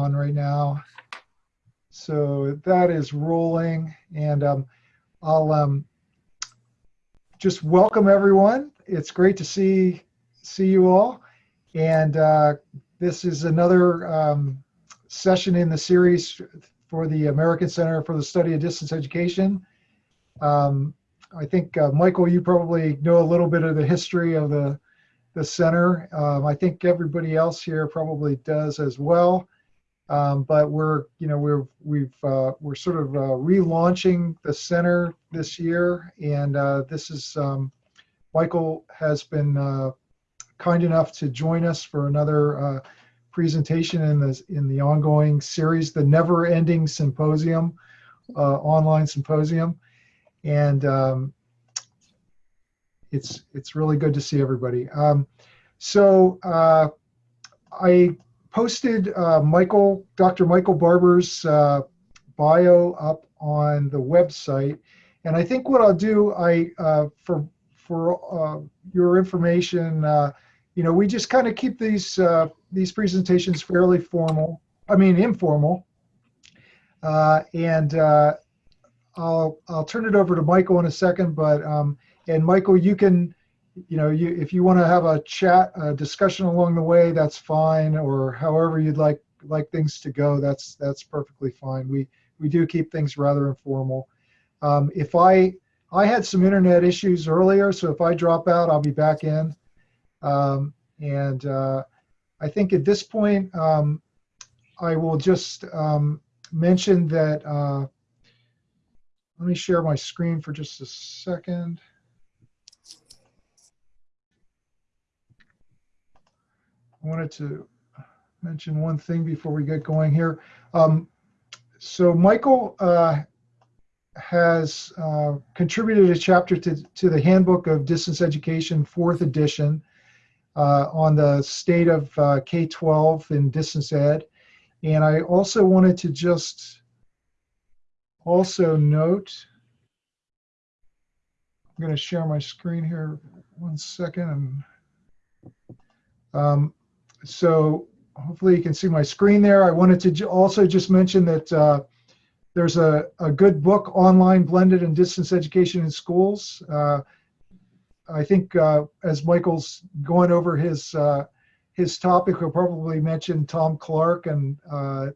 on right now. So that is rolling and um, I'll um, just welcome everyone. It's great to see see you all. And uh, this is another um, session in the series for the American Center for the Study of Distance Education. Um, I think, uh, Michael, you probably know a little bit of the history of the, the center. Um, I think everybody else here probably does as well. Um, but we're, you know, we're, we've, uh, we're sort of uh, relaunching the center this year. And uh, this is, um, Michael has been uh, kind enough to join us for another uh, presentation in the, in the ongoing series, the Never Ending Symposium, uh, online symposium and um, it's it's really good to see everybody. Um, so I posted uh, Michael, Dr. Michael Barbour's uh, bio up on the website, and I think what I'll do, I uh, for for uh, your information, uh, you know, we just kind of keep these these presentations fairly formal. I mean, informal, and I'll I'll turn it over to Michael in a second, but um, and Michael, you can, you know, you if you want to have a chat, a discussion along the way, that's fine, or however you'd like like things to go, that's that's perfectly fine. We we do keep things rather informal. Um, if I I had some internet issues earlier, so if I drop out, I'll be back in. Um, and uh, I think at this point, um, I will just um, mention that. Uh, let me share my screen for just a second. I wanted to mention one thing before we get going here. Um, so Michael uh, has uh, contributed a chapter to, to the Handbook of Distance Education, fourth edition, uh, on the state of uh, K-12 in distance ed. And I also wanted to just also note, I'm going to share my screen here one second. Um, so hopefully you can see my screen there. I wanted to also just mention that uh, there's a, a good book, Online Blended and Distance Education in Schools. Uh, I think uh, as Michael's going over his uh, his topic, he'll probably mention Tom Clark and uh,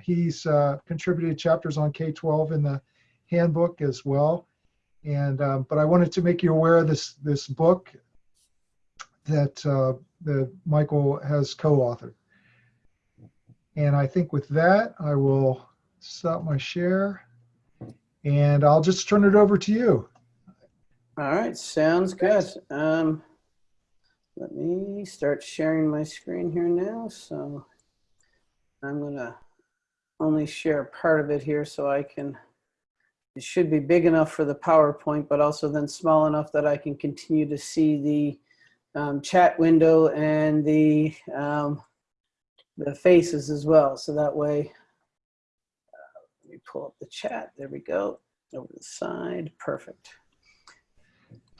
he's uh, contributed chapters on K-12 in the handbook as well. And um, but I wanted to make you aware of this this book that that Michael has co-authored. And I think with that, I will stop my share, and I'll just turn it over to you. All right, sounds good. Um, let me start sharing my screen here now. So I'm gonna only share part of it here so I can, it should be big enough for the PowerPoint, but also then small enough that I can continue to see the um, chat window and the, um, the faces as well. So that way, uh, let me pull up the chat. There we go. Over the side. Perfect.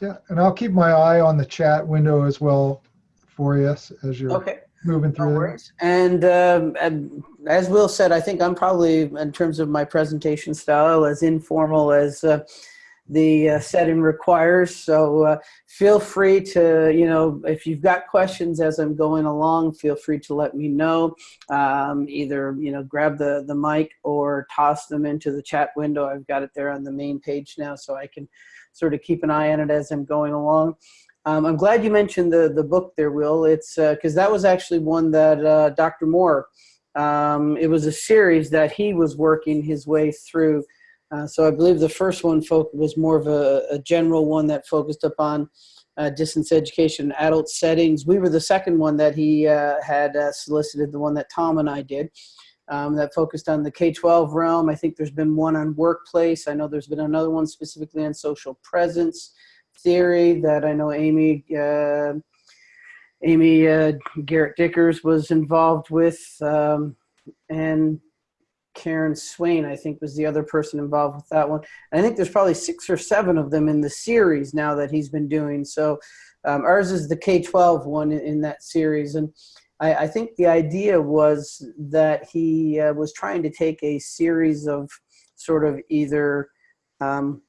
Yeah, and I'll keep my eye on the chat window as well for you as you're okay moving through. No and, um, and, as Will said, I think I'm probably, in terms of my presentation style, as informal as uh, the uh, setting requires. So uh, feel free to, you know, if you've got questions as I'm going along, feel free to let me know. Um, either, you know, grab the, the mic or toss them into the chat window. I've got it there on the main page now so I can sort of keep an eye on it as I'm going along. Um, I'm glad you mentioned the, the book there, Will. It's because uh, that was actually one that uh, Dr. Moore, um, it was a series that he was working his way through. Uh, so I believe the first one was more of a, a general one that focused upon uh, distance education adult settings. We were the second one that he uh, had uh, solicited, the one that Tom and I did. Um, that focused on the K-12 realm. I think there's been one on workplace. I know there's been another one specifically on social presence theory that I know Amy uh, Amy Garrett Dikkers was involved with, um, and Karen Swain, I think, was the other person involved with that one. And I think there's probably six or seven of them in the series now that he's been doing. So um, ours is the K-12 one in, in that series. And I, I think the idea was that he uh, was trying to take a series of sort of either um,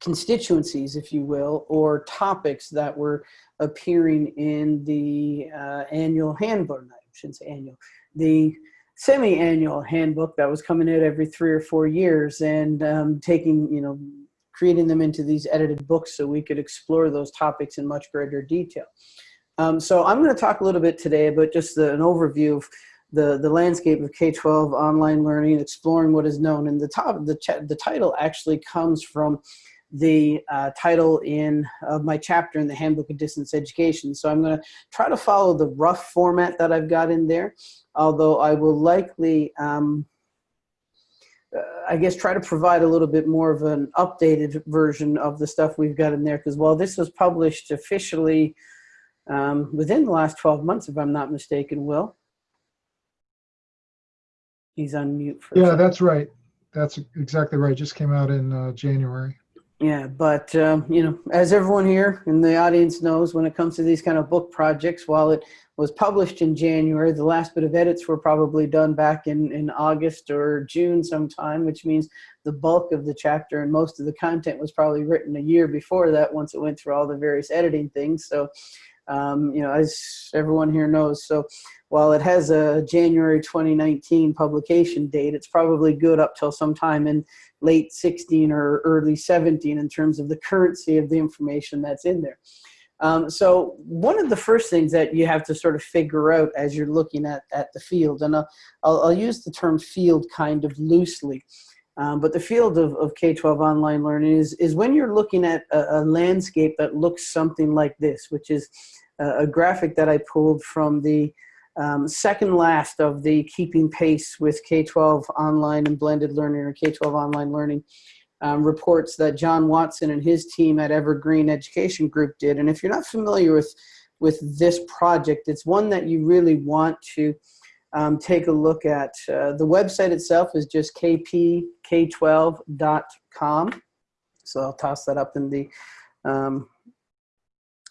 constituencies, if you will, or topics that were appearing in the uh, annual handbook, I shouldn't say annual, the semi-annual handbook that was coming out every three or four years and um, taking, you know, creating them into these edited books so we could explore those topics in much greater detail. Um, so I'm going to talk a little bit today about just the, an overview of the, the landscape of K-12 online learning, exploring what is known. And the top, the, the title actually comes from the uh, title in of my chapter in the Handbook of Distance Education. So I'm going to try to follow the rough format that I've got in there, although I will likely, um, uh, I guess, try to provide a little bit more of an updated version of the stuff we've got in there, because while this was published officially um, within the last 12 months, if I'm not mistaken, Will. He's on mute for Yeah, that's right. That's exactly right. Just came out in uh, January. Yeah, but um, you know, as everyone here in the audience knows, when it comes to these kind of book projects, while it was published in January, the last bit of edits were probably done back in, in August or June sometime, which means the bulk of the chapter and most of the content was probably written a year before that once it went through all the various editing things. So, um, you know, as everyone here knows, so while it has a January 2019 publication date, it's probably good up till sometime in late 16 or early 17 in terms of the currency of the information that's in there. Um, so one of the first things that you have to sort of figure out as you're looking at, at the field, and I'll, I'll, I'll use the term field kind of loosely, um, but the field of, of K-12 online learning is, is when you're looking at a, a landscape that looks something like this, which is a, a graphic that I pulled from the um, second last of the keeping pace with K-12 online and blended learning or K-12 online learning um, reports that John Watson and his team at Evergreen Education Group did. And if you're not familiar with, with this project, it's one that you really want to um, take a look at. Uh, the website itself is just kpk12.com. So I'll toss that up in the, um,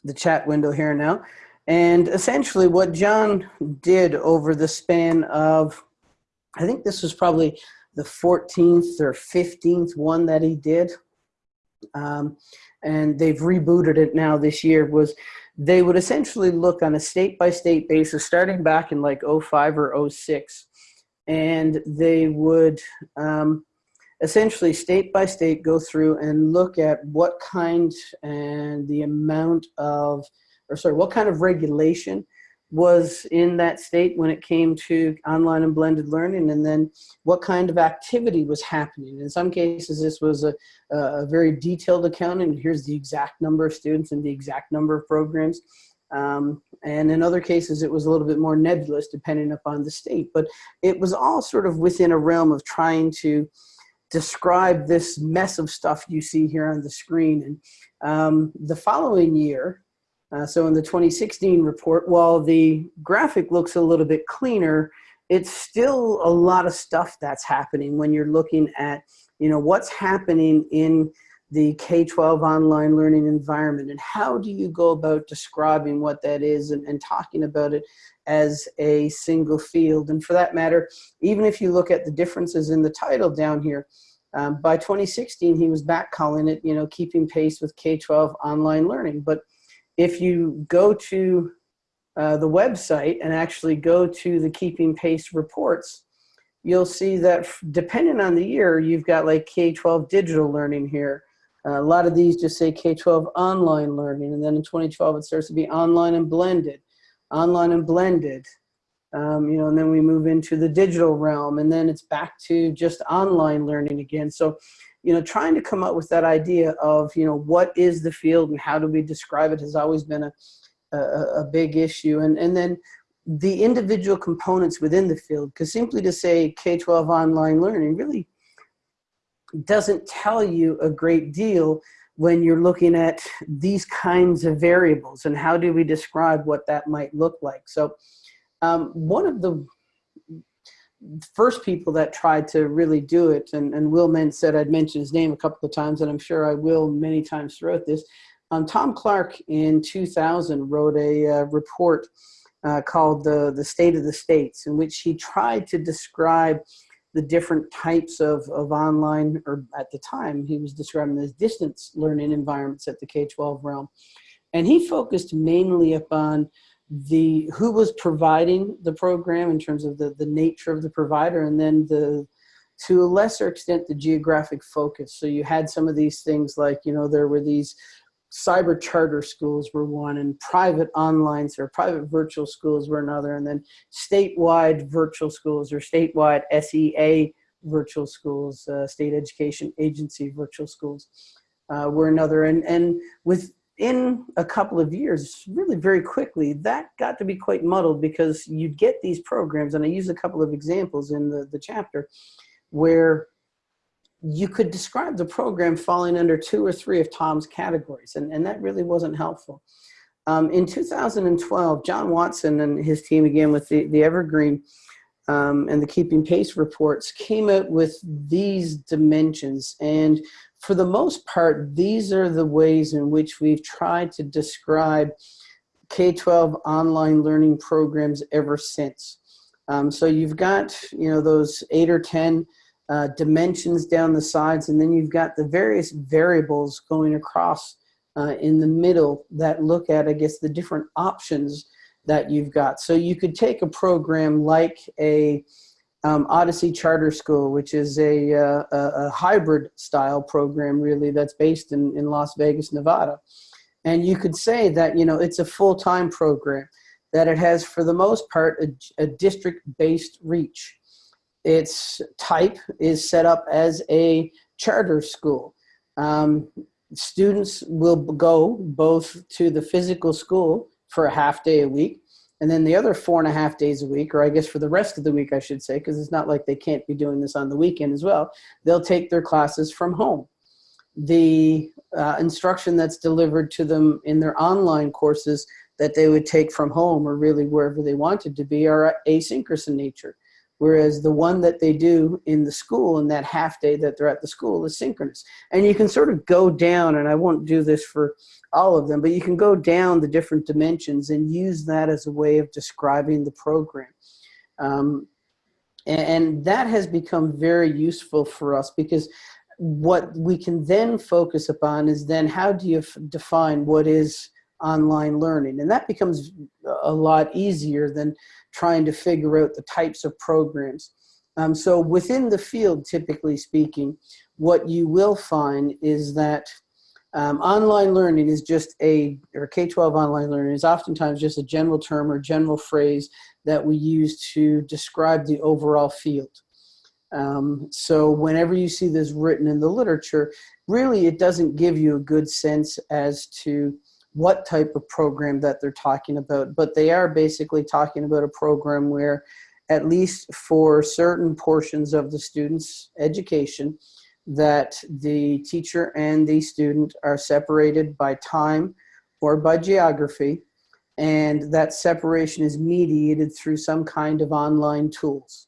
the chat window here now. And essentially what John did over the span of, I think this was probably the 14th or 15th one that he did, um, and they've rebooted it now this year, was they would essentially look on a state-by-state basis, starting back in like 05 or 06, and they would um, essentially state by state go through and look at what kind and the amount of or sorry, what kind of regulation was in that state when it came to online and blended learning and then what kind of activity was happening. In some cases this was a, a very detailed account and Here's the exact number of students and the exact number of programs. Um, and in other cases it was a little bit more nebulous depending upon the state. But it was all sort of within a realm of trying to describe this mess of stuff you see here on the screen. And um, the following year, uh, so in the 2016 report, while the graphic looks a little bit cleaner, it's still a lot of stuff that's happening when you're looking at, you know, what's happening in the K-12 online learning environment and how do you go about describing what that is and, and talking about it as a single field. And for that matter, even if you look at the differences in the title down here, um, by 2016, he was back calling it, you know, keeping pace with K-12 online learning. But if you go to uh, the website and actually go to the keeping pace reports, you'll see that depending on the year, you've got like K-12 digital learning here. Uh, a lot of these just say K-12 online learning, and then in 2012 it starts to be online and blended, online and blended. Um, you know, and then we move into the digital realm, and then it's back to just online learning again. So you know, trying to come up with that idea of, you know, what is the field and how do we describe it has always been a, a, a big issue. And, and then the individual components within the field, because simply to say K-12 online learning really doesn't tell you a great deal when you're looking at these kinds of variables and how do we describe what that might look like. So um, one of the first people that tried to really do it, and, and Will Men said I'd mention his name a couple of times, and I'm sure I will many times throughout this. Um, Tom Clark in 2000 wrote a uh, report uh, called the, the State of the States, in which he tried to describe the different types of, of online, or at the time, he was describing as distance learning environments at the K-12 realm. And he focused mainly upon the who was providing the program in terms of the, the nature of the provider and then the to a lesser extent the geographic focus. So you had some of these things like you know there were these cyber charter schools were one and private online or private virtual schools were another and then statewide virtual schools or statewide SEA virtual schools uh, state education agency virtual schools uh, were another. And and with in a couple of years, really very quickly, that got to be quite muddled because you'd get these programs, and I use a couple of examples in the, the chapter, where you could describe the program falling under two or three of Tom's categories, and, and that really wasn't helpful. Um, in 2012, John Watson and his team, again with the, the Evergreen um, and the Keeping Pace reports, came out with these dimensions. And for the most part, these are the ways in which we've tried to describe K-12 online learning programs ever since. Um, so you've got, you know, those eight or 10 uh, dimensions down the sides, and then you've got the various variables going across uh, in the middle that look at, I guess, the different options that you've got. So you could take a program like a um, Odyssey Charter School, which is a, uh, a, hybrid style program really that's based in, in Las Vegas, Nevada. And you could say that, you know, it's a full-time program, that it has for the most part a, a district-based reach. Its type is set up as a charter school. Um, students will go both to the physical school for a half day a week and then the other four and a half days a week, or I guess for the rest of the week, I should say, because it's not like they can't be doing this on the weekend as well, they'll take their classes from home. The uh, instruction that's delivered to them in their online courses that they would take from home or really wherever they wanted to be are asynchronous in nature. Whereas the one that they do in the school in that half day that they're at the school is synchronous. And you can sort of go down, and I won't do this for all of them, but you can go down the different dimensions and use that as a way of describing the program. Um, and, and that has become very useful for us because what we can then focus upon is then how do you define what is online learning? And that becomes a lot easier than trying to figure out the types of programs. Um, so within the field, typically speaking, what you will find is that um, online learning is just a, or K-12 online learning is oftentimes just a general term or general phrase that we use to describe the overall field. Um, so whenever you see this written in the literature, really it doesn't give you a good sense as to what type of program that they're talking about, but they are basically talking about a program where at least for certain portions of the student's education, that the teacher and the student are separated by time or by geography, and that separation is mediated through some kind of online tools.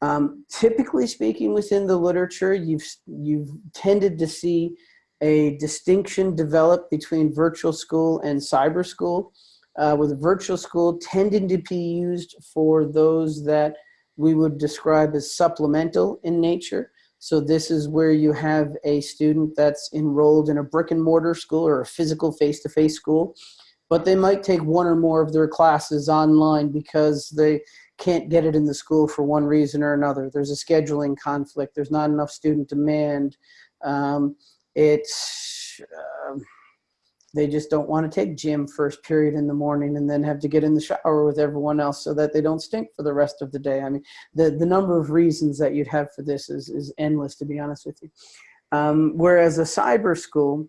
Um, typically speaking within the literature, you've, you've tended to see a distinction developed between virtual school and cyber school, uh, with virtual school tending to be used for those that we would describe as supplemental in nature, so this is where you have a student that's enrolled in a brick and mortar school or a physical face-to-face -face school, but they might take one or more of their classes online because they can't get it in the school for one reason or another. There's a scheduling conflict. There's not enough student demand. Um, it's, uh, they just don't want to take gym first period in the morning and then have to get in the shower with everyone else so that they don't stink for the rest of the day. I mean, the, the number of reasons that you'd have for this is, is endless, to be honest with you. Um, whereas a cyber school,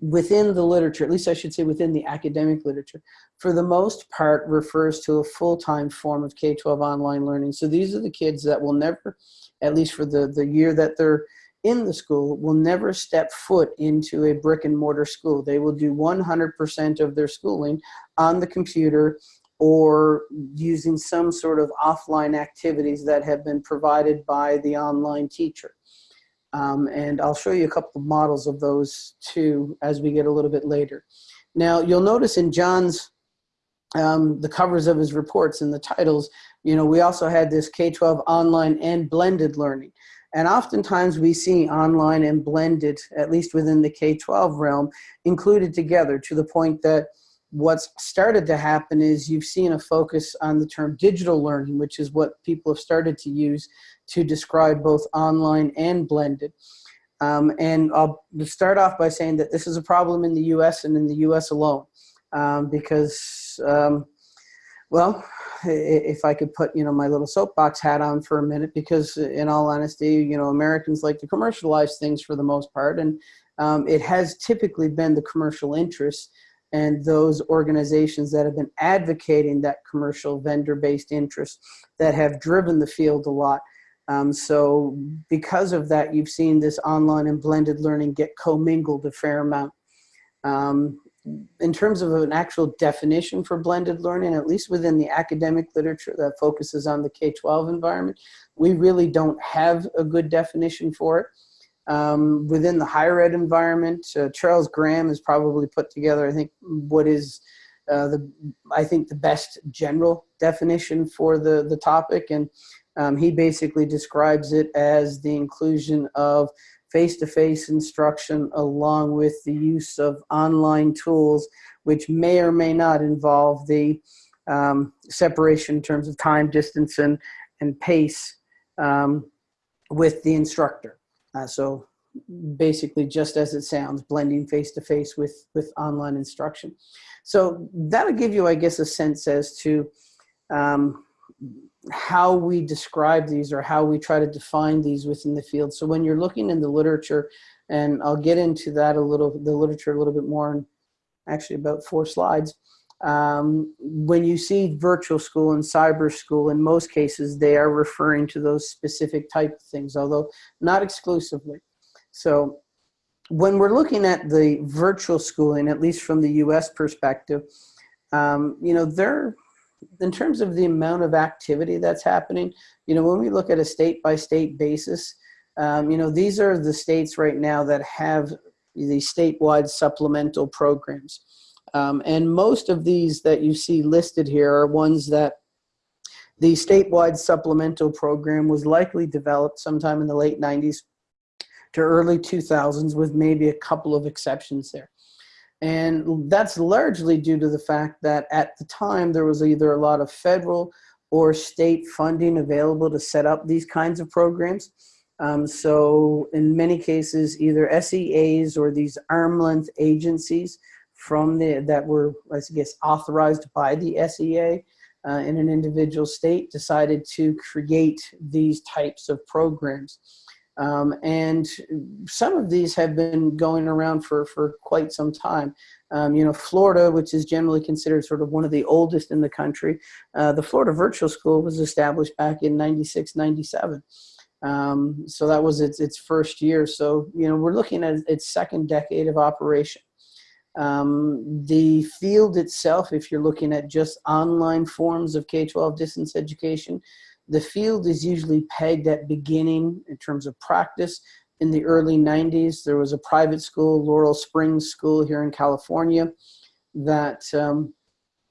within the literature, at least I should say within the academic literature, for the most part refers to a full-time form of K-12 online learning. So these are the kids that will never, at least for the, the year that they're in the school will never step foot into a brick and mortar school. They will do 100% of their schooling on the computer or using some sort of offline activities that have been provided by the online teacher. Um, and I'll show you a couple of models of those too as we get a little bit later. Now you'll notice in John's um, the covers of his reports and the titles, you know, we also had this K-12 online and blended learning. And oftentimes we see online and blended, at least within the K-12 realm, included together to the point that what's started to happen is you've seen a focus on the term digital learning, which is what people have started to use to describe both online and blended. Um, and I'll start off by saying that this is a problem in the US and in the US alone um, because, um, well, if I could put, you know, my little soapbox hat on for a minute, because in all honesty, you know, Americans like to commercialize things for the most part. And um, it has typically been the commercial interests and those organizations that have been advocating that commercial vendor-based interest that have driven the field a lot. Um, so because of that, you've seen this online and blended learning get commingled a fair amount. Um, in terms of an actual definition for blended learning, at least within the academic literature that focuses on the K-12 environment, we really don't have a good definition for it. Um, within the higher ed environment, uh, Charles Graham has probably put together, I think, what is uh, the, I think the best general definition for the, the topic. And um, he basically describes it as the inclusion of face-to-face -face instruction along with the use of online tools, which may or may not involve the um, separation in terms of time, distance, and, and pace um, with the instructor. Uh, so basically just as it sounds, blending face-to-face -face with, with online instruction. So that'll give you, I guess, a sense as to um, how we describe these or how we try to define these within the field. So when you're looking in the literature, and I'll get into that a little, the literature a little bit more in actually about four slides. Um, when you see virtual school and cyber school, in most cases, they are referring to those specific type of things, although not exclusively. So when we're looking at the virtual schooling, at least from the US perspective, um, you know, they're in terms of the amount of activity that's happening, you know, when we look at a state by state basis, um, you know, these are the states right now that have the statewide supplemental programs. Um, and most of these that you see listed here are ones that the statewide supplemental program was likely developed sometime in the late 90s to early 2000s with maybe a couple of exceptions there. And that's largely due to the fact that at the time there was either a lot of federal or state funding available to set up these kinds of programs. Um, so in many cases, either SEAs or these arm length agencies from the, that were, I guess, authorized by the SEA uh, in an individual state decided to create these types of programs. Um, and some of these have been going around for, for quite some time. Um, you know, Florida, which is generally considered sort of one of the oldest in the country, uh, the Florida Virtual School was established back in 96, 97. Um, so that was its, its first year. So, you know, we're looking at its second decade of operation. Um, the field itself, if you're looking at just online forms of K-12 distance education, the field is usually pegged at beginning in terms of practice. In the early 90s, there was a private school, Laurel Springs School here in California, that um,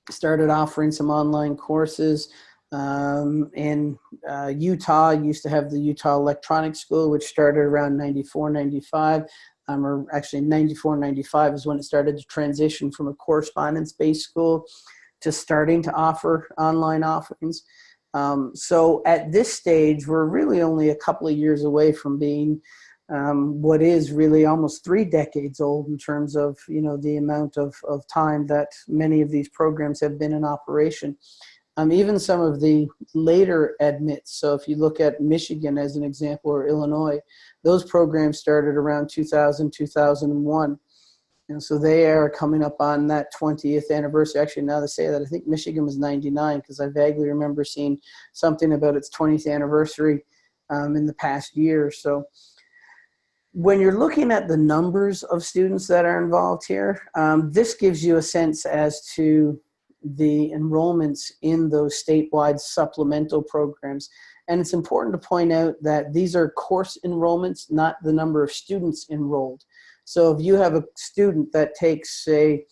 started offering some online courses. Um, in uh, Utah, used to have the Utah Electronic School, which started around 94, 95. Um, or actually 94, 95 is when it started to transition from a correspondence-based school to starting to offer online offerings. Um, so at this stage, we're really only a couple of years away from being um, what is really almost three decades old in terms of you know the amount of, of time that many of these programs have been in operation. Um, even some of the later admits, so if you look at Michigan as an example or Illinois, those programs started around 2000, 2001. And so they are coming up on that 20th anniversary. Actually, now they say that, I think Michigan was 99 because I vaguely remember seeing something about its 20th anniversary um, in the past year. So when you're looking at the numbers of students that are involved here, um, this gives you a sense as to the enrollments in those statewide supplemental programs. And it's important to point out that these are course enrollments, not the number of students enrolled. So if you have a student that takes, say,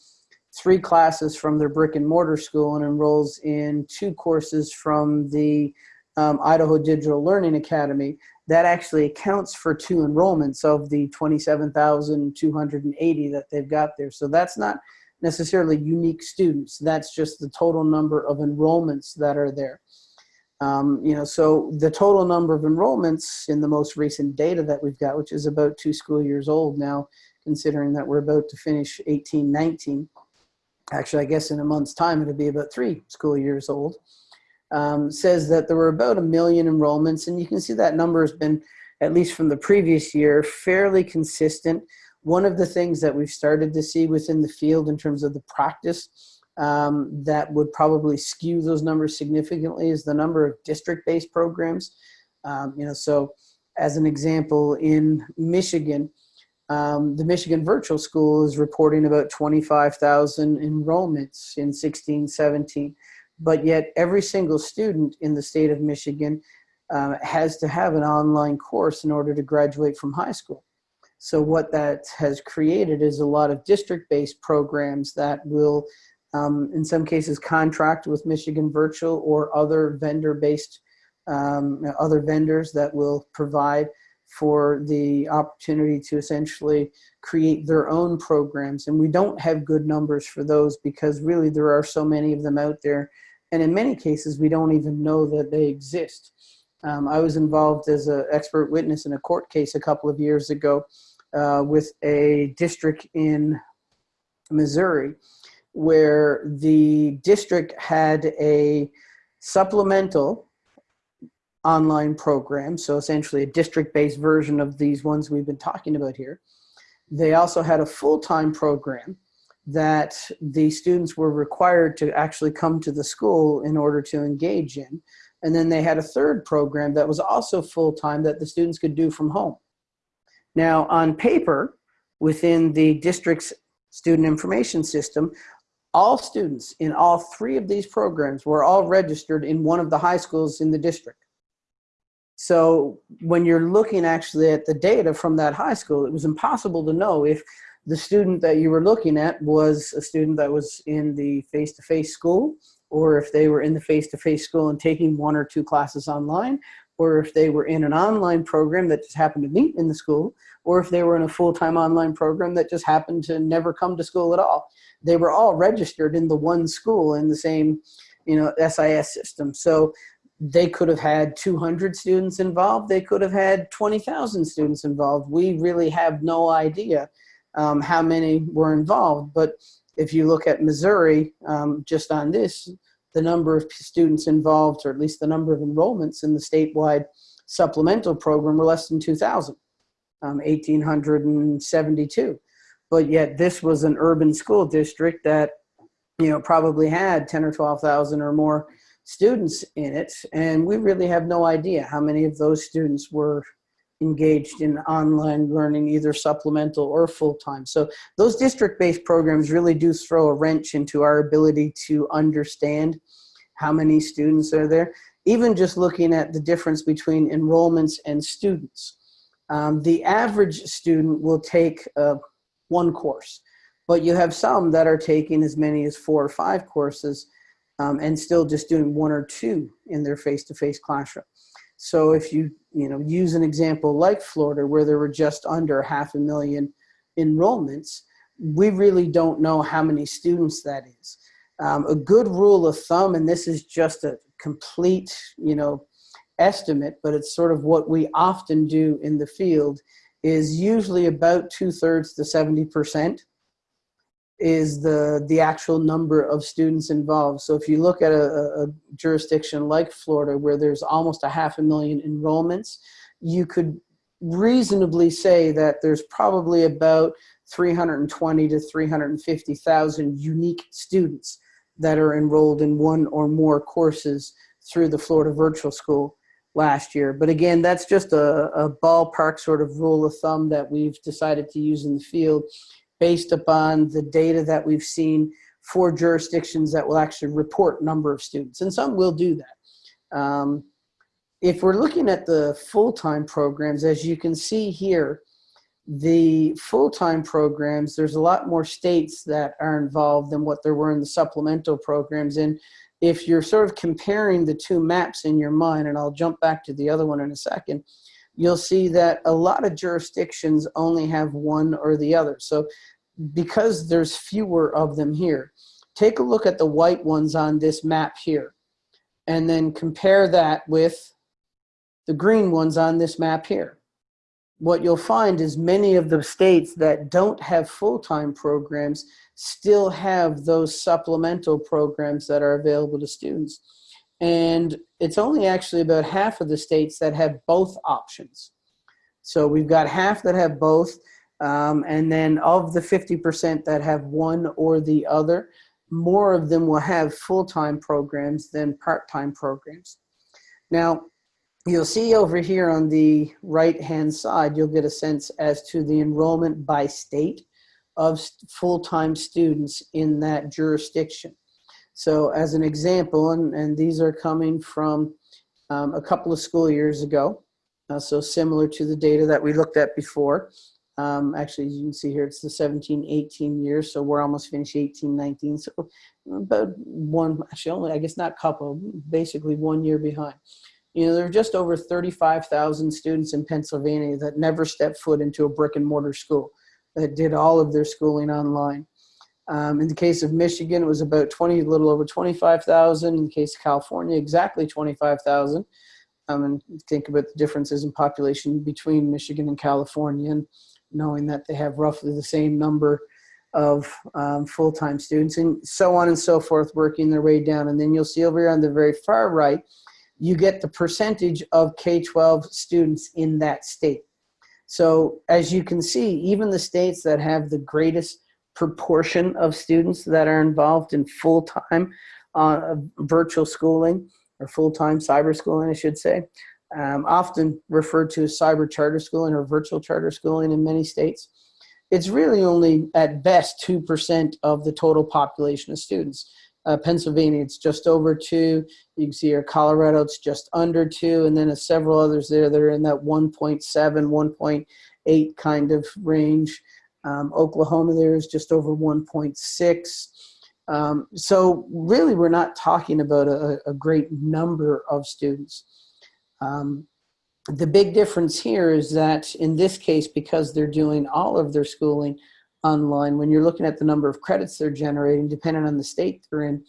three classes from their brick and mortar school and enrolls in two courses from the um, Idaho Digital Learning Academy, that actually accounts for two enrollments of the 27,280 that they've got there. So that's not necessarily unique students. That's just the total number of enrollments that are there. Um, you know, so the total number of enrollments in the most recent data that we've got, which is about two school years old now, considering that we're about to finish 18, 19. Actually, I guess in a month's time, it'll be about three school years old um, says that there were about a million enrollments, and you can see that number has been, at least from the previous year, fairly consistent. One of the things that we've started to see within the field in terms of the practice um, that would probably skew those numbers significantly is the number of district-based programs. Um, you know, so as an example, in Michigan, um, the Michigan Virtual School is reporting about 25,000 enrollments in 16, 17 but yet every single student in the state of Michigan uh, has to have an online course in order to graduate from high school. So what that has created is a lot of district-based programs that will, um, in some cases, contract with Michigan Virtual or other vendor-based, um, other vendors that will provide for the opportunity to essentially create their own programs. And we don't have good numbers for those because really there are so many of them out there and in many cases, we don't even know that they exist. Um, I was involved as an expert witness in a court case a couple of years ago uh, with a district in Missouri where the district had a supplemental online program, so essentially a district-based version of these ones we've been talking about here. They also had a full-time program that the students were required to actually come to the school in order to engage in. And then they had a third program that was also full-time that the students could do from home. Now on paper, within the district's student information system, all students in all three of these programs were all registered in one of the high schools in the district. So when you're looking actually at the data from that high school, it was impossible to know if the student that you were looking at was a student that was in the face-to-face -face school, or if they were in the face-to-face -face school and taking one or two classes online, or if they were in an online program that just happened to meet in the school, or if they were in a full-time online program that just happened to never come to school at all. They were all registered in the one school in the same you know, SIS system. So they could have had 200 students involved. They could have had 20,000 students involved. We really have no idea um, how many were involved. But if you look at Missouri, um, just on this, the number of students involved, or at least the number of enrollments in the statewide supplemental program were less than 2,000, um, 1,872. But yet this was an urban school district that, you know, probably had 10 or 12,000 or more students in it. And we really have no idea how many of those students were engaged in online learning, either supplemental or full-time. So those district-based programs really do throw a wrench into our ability to understand how many students are there. Even just looking at the difference between enrollments and students. Um, the average student will take uh, one course, but you have some that are taking as many as four or five courses um, and still just doing one or two in their face-to-face -face classroom. So if you, you know, use an example like Florida where there were just under half a million enrollments, we really don't know how many students that is. Um, a good rule of thumb, and this is just a complete, you know, estimate, but it's sort of what we often do in the field, is usually about two thirds to 70% is the, the actual number of students involved. So if you look at a, a jurisdiction like Florida where there's almost a half a million enrollments, you could reasonably say that there's probably about 320 to 350,000 unique students that are enrolled in one or more courses through the Florida Virtual School last year. But again, that's just a, a ballpark sort of rule of thumb that we've decided to use in the field based upon the data that we've seen for jurisdictions that will actually report number of students. And some will do that. Um, if we're looking at the full-time programs, as you can see here, the full-time programs, there's a lot more states that are involved than what there were in the supplemental programs. And if you're sort of comparing the two maps in your mind, and I'll jump back to the other one in a second, you'll see that a lot of jurisdictions only have one or the other. So because there's fewer of them here, take a look at the white ones on this map here, and then compare that with the green ones on this map here what you'll find is many of the states that don't have full-time programs still have those supplemental programs that are available to students. And it's only actually about half of the states that have both options. So we've got half that have both, um, and then of the 50% that have one or the other, more of them will have full-time programs than part-time programs. Now, you'll see over here on the right hand side, you'll get a sense as to the enrollment by state of full-time students in that jurisdiction. So as an example, and, and these are coming from um, a couple of school years ago, uh, so similar to the data that we looked at before. Um, actually, you can see here, it's the 17, 18 years, so we're almost finished 18, 19, so about one, actually only, I guess not couple, basically one year behind. You know, there are just over 35,000 students in Pennsylvania that never stepped foot into a brick and mortar school, that did all of their schooling online. Um, in the case of Michigan, it was about 20, a little over 25,000. In the case of California, exactly 25,000. Um, and think about the differences in population between Michigan and California, and knowing that they have roughly the same number of um, full-time students, and so on and so forth, working their way down. And then you'll see over here on the very far right, you get the percentage of K-12 students in that state. So as you can see, even the states that have the greatest proportion of students that are involved in full-time uh, virtual schooling or full-time cyber schooling, I should say, um, often referred to as cyber charter schooling or virtual charter schooling in many states. It's really only at best 2% of the total population of students. Uh, Pennsylvania, it's just over two. You can see here Colorado, it's just under two, and then uh, several others there that are in that 1.7, 1.8 kind of range. Um, Oklahoma there is just over 1.6. Um, so really, we're not talking about a, a great number of students. Um, the big difference here is that in this case, because they're doing all of their schooling online, when you're looking at the number of credits they're generating, depending on the state they're in,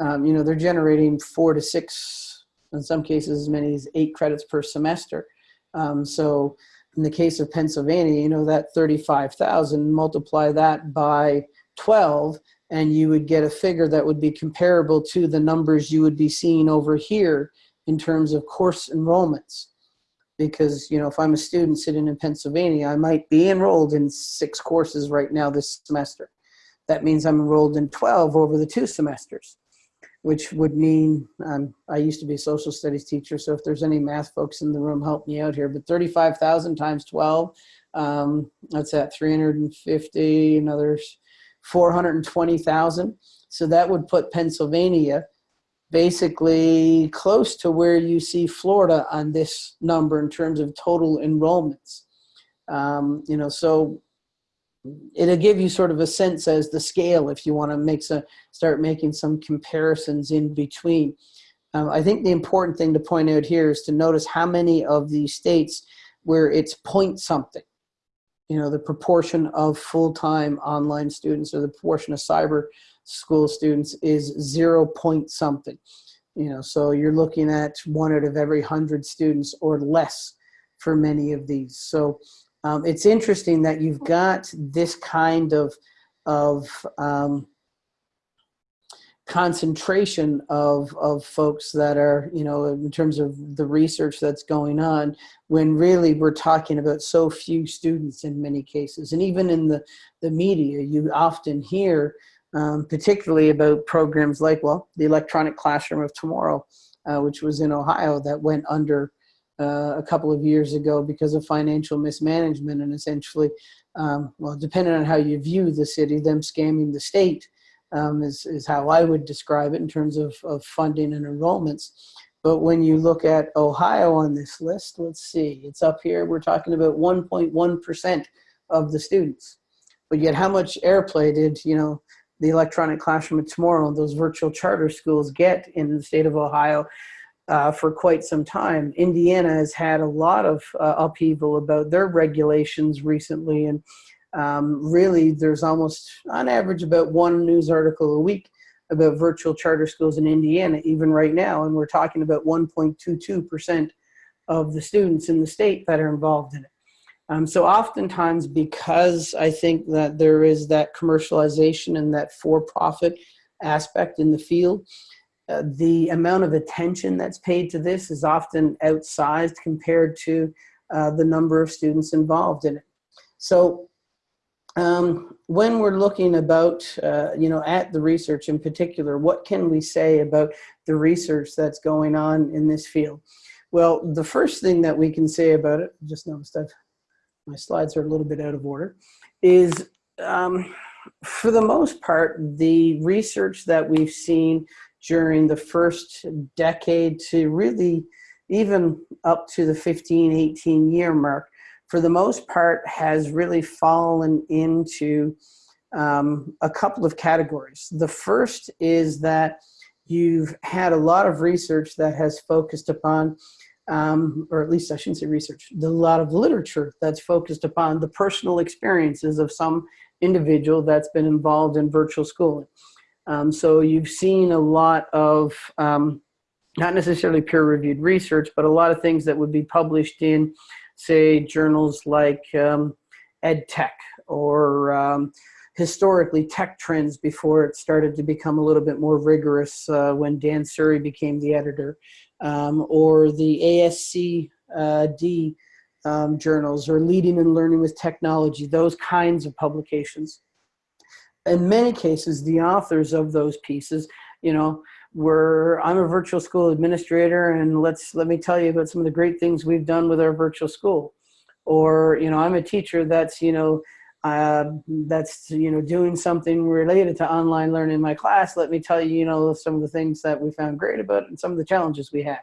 um, you know, they're generating four to six, in some cases as many as eight credits per semester. Um, so in the case of Pennsylvania, you know, that 35,000, multiply that by 12, and you would get a figure that would be comparable to the numbers you would be seeing over here in terms of course enrollments because you know if I'm a student sitting in Pennsylvania, I might be enrolled in six courses right now this semester. That means I'm enrolled in 12 over the two semesters, which would mean um, I used to be a social studies teacher, so if there's any math folks in the room, help me out here. But 35,000 times 12, um, that's at 350, another 420,000. So that would put Pennsylvania basically close to where you see Florida on this number in terms of total enrollments. Um, you know, so it'll give you sort of a sense as the scale if you want to make some, start making some comparisons in between. Um, I think the important thing to point out here is to notice how many of these states where it's point something, you know, the proportion of full-time online students or the proportion of cyber school students is zero point something. You know, so you're looking at one out of every hundred students or less for many of these. So um, it's interesting that you've got this kind of of um, concentration of of folks that are you know in terms of the research that's going on when really we're talking about so few students in many cases. And even in the the media you often hear um, particularly about programs like, well, the electronic classroom of tomorrow, uh, which was in Ohio that went under uh, a couple of years ago because of financial mismanagement and essentially, um, well, depending on how you view the city, them scamming the state um, is, is how I would describe it in terms of, of funding and enrollments. But when you look at Ohio on this list, let's see, it's up here, we're talking about 1.1% of the students. But yet how much airplay did, you know, the electronic classroom of tomorrow, those virtual charter schools get in the state of Ohio uh, for quite some time. Indiana has had a lot of uh, upheaval about their regulations recently and um, really there's almost on average about one news article a week about virtual charter schools in Indiana even right now and we're talking about 1.22% of the students in the state that are involved in it. Um, so oftentimes because I think that there is that commercialization and that for-profit aspect in the field, uh, the amount of attention that's paid to this is often outsized compared to uh, the number of students involved in it. So um, when we're looking about, uh, you know, at the research in particular, what can we say about the research that's going on in this field? Well, the first thing that we can say about it, just noticed I've my slides are a little bit out of order, is um, for the most part, the research that we've seen during the first decade to really even up to the 15, 18 year mark, for the most part has really fallen into um, a couple of categories. The first is that you've had a lot of research that has focused upon um, or at least I shouldn't say research, a lot of literature that's focused upon the personal experiences of some individual that's been involved in virtual schooling. Um, so you've seen a lot of, um, not necessarily peer-reviewed research, but a lot of things that would be published in, say, journals like um, EdTech or um, historically tech trends before it started to become a little bit more rigorous uh, when Dan Surry became the editor um, or the ASCD uh, um, journals or Leading and Learning with Technology, those kinds of publications. In many cases, the authors of those pieces, you know, were, I'm a virtual school administrator and let's, let me tell you about some of the great things we've done with our virtual school. Or, you know, I'm a teacher that's, you know, uh, that's you know doing something related to online learning in my class let me tell you you know some of the things that we found great about it and some of the challenges we had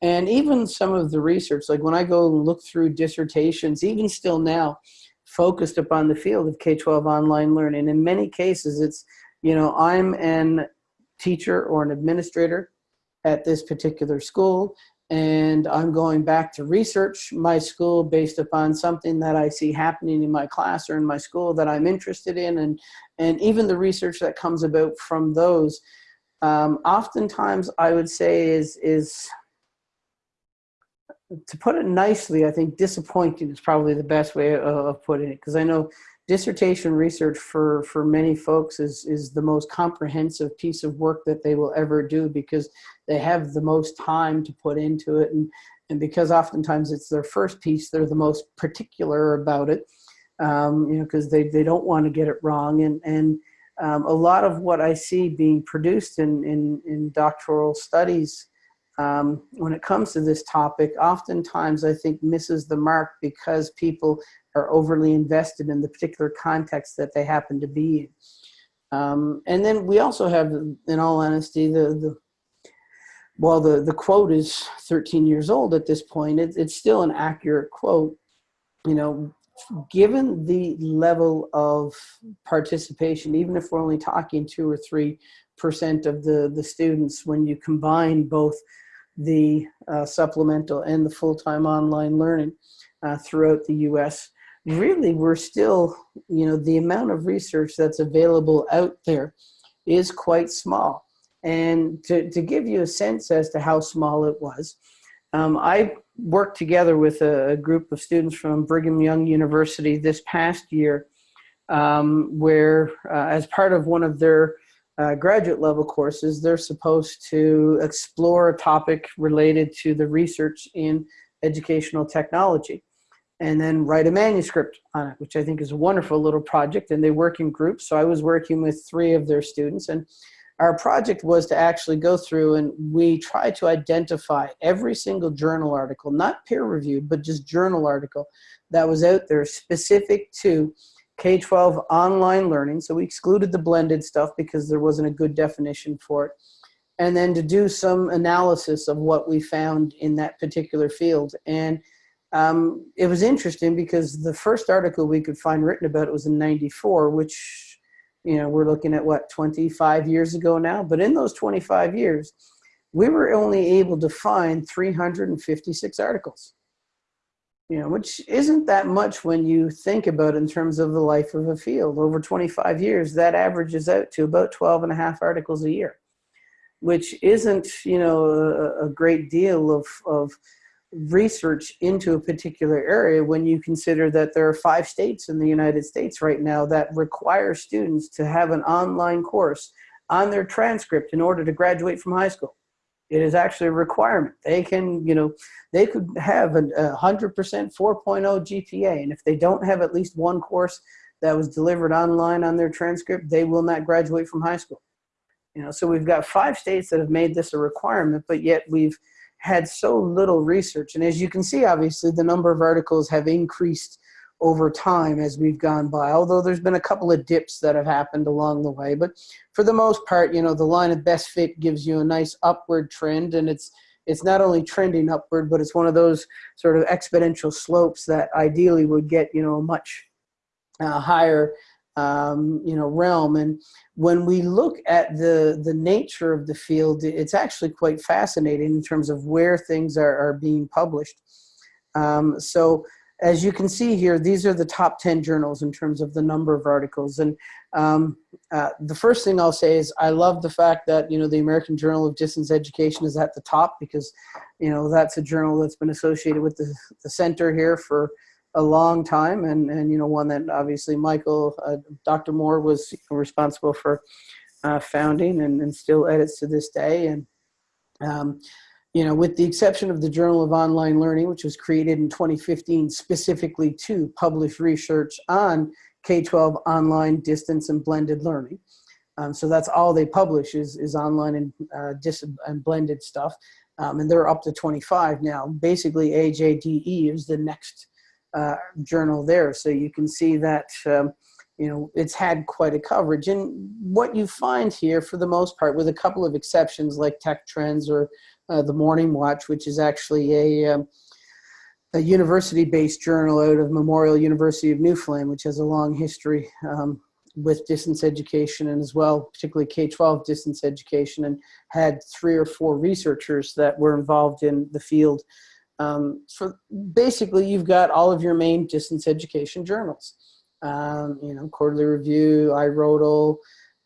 and even some of the research like when I go and look through dissertations even still now focused upon the field of K-12 online learning. In many cases it's you know I'm an teacher or an administrator at this particular school and I'm going back to research my school based upon something that I see happening in my class or in my school that I'm interested in and and even the research that comes about from those. Um, oftentimes I would say is is to put it nicely I think disappointing is probably the best way of, putting it because I know dissertation research for, for many folks is, is the most comprehensive piece of work that they will ever do because they have the most time to put into it. And, and because oftentimes it's their first piece, they're the most particular about it, um, you know, because they, they don't want to get it wrong. And, and um, a lot of what I see being produced in, in, in doctoral studies um, when it comes to this topic, oftentimes I think misses the mark because people are overly invested in the particular context that they happen to be in. Um, and then we also have, in all honesty, the, the while the, the quote is 13 years old at this point, it, it's still an accurate quote. You know, given the level of participation, even if we're only talking two or three percent of the, the students, when you combine both the uh, supplemental and the full-time online learning uh, throughout the US, really we're still, you know, the amount of research that's available out there is quite small. And to, to give you a sense as to how small it was, um, I worked together with a, a, group of students from Brigham Young University this past year, um, where uh, as part of one of their uh, graduate level courses, they're supposed to explore a topic related to the research in educational technology and then write a manuscript on it, which I think is a wonderful little project. And they work in groups. So I was working with three of their students. And our project was to actually go through and we tried to identify every single journal article, not peer reviewed, but just journal article that was out there specific to K-12 online learning. So we excluded the blended stuff because there wasn't a good definition for it. And then to do some analysis of what we found in that particular field. And um, it was interesting because the first article we could find written about it was in 94, which, you know, we're looking at what, 25 years ago now? But in those 25 years, we were only able to find 356 articles you know, which isn't that much when you think about in terms of the life of a field. Over 25 years, that averages out to about 12 and a half articles a year, which isn't, you know, a, a great deal of, of research into a particular area when you consider that there are five states in the United States right now that require students to have an online course on their transcript in order to graduate from high school. It is actually a requirement. They can, you know, they could have a 100% 4.0 GPA, and if they don't have at least one course that was delivered online on their transcript, they will not graduate from high school. You know, so we've got five states that have made this a requirement, but yet we've had so little research. And as you can see, obviously, the number of articles have increased over time as we've gone by, although there's been a couple of dips that have happened along the way. But for the most part, you know, the line of best fit gives you a nice upward trend and it's it's not only trending upward, but it's one of those sort of exponential slopes that ideally would get, you know, a much uh, higher, um, you know, realm. And when we look at the, the nature of the field, it's actually quite fascinating in terms of where things are, are being published. Um, so as you can see here, these are the top 10 journals in terms of the number of articles. And um, uh, the first thing I'll say is I love the fact that, you know, the American Journal of Distance Education is at the top because, you know, that's a journal that's been associated with the, the center here for a long time. And, and you know, one that obviously Michael, uh, Dr. Moore was responsible for uh, founding and, and still edits to this day. And um, you know, with the exception of the Journal of Online Learning, which was created in 2015 specifically to publish research on K-12 online distance and blended learning. Um, so that's all they publish is, is online and, uh, dis and blended stuff. Um, and they're up to 25 now. Basically, AJDE is the next uh, journal there. So you can see that, um, you know, it's had quite a coverage. And what you find here, for the most part, with a couple of exceptions like Tech Trends or uh, the Morning Watch, which is actually a, um, a university-based journal out of Memorial University of Newfoundland, which has a long history um, with distance education and as well, particularly K-12 distance education, and had three or four researchers that were involved in the field. Um, so basically, you've got all of your main distance education journals. Um, you know, Quarterly Review, IRRODL,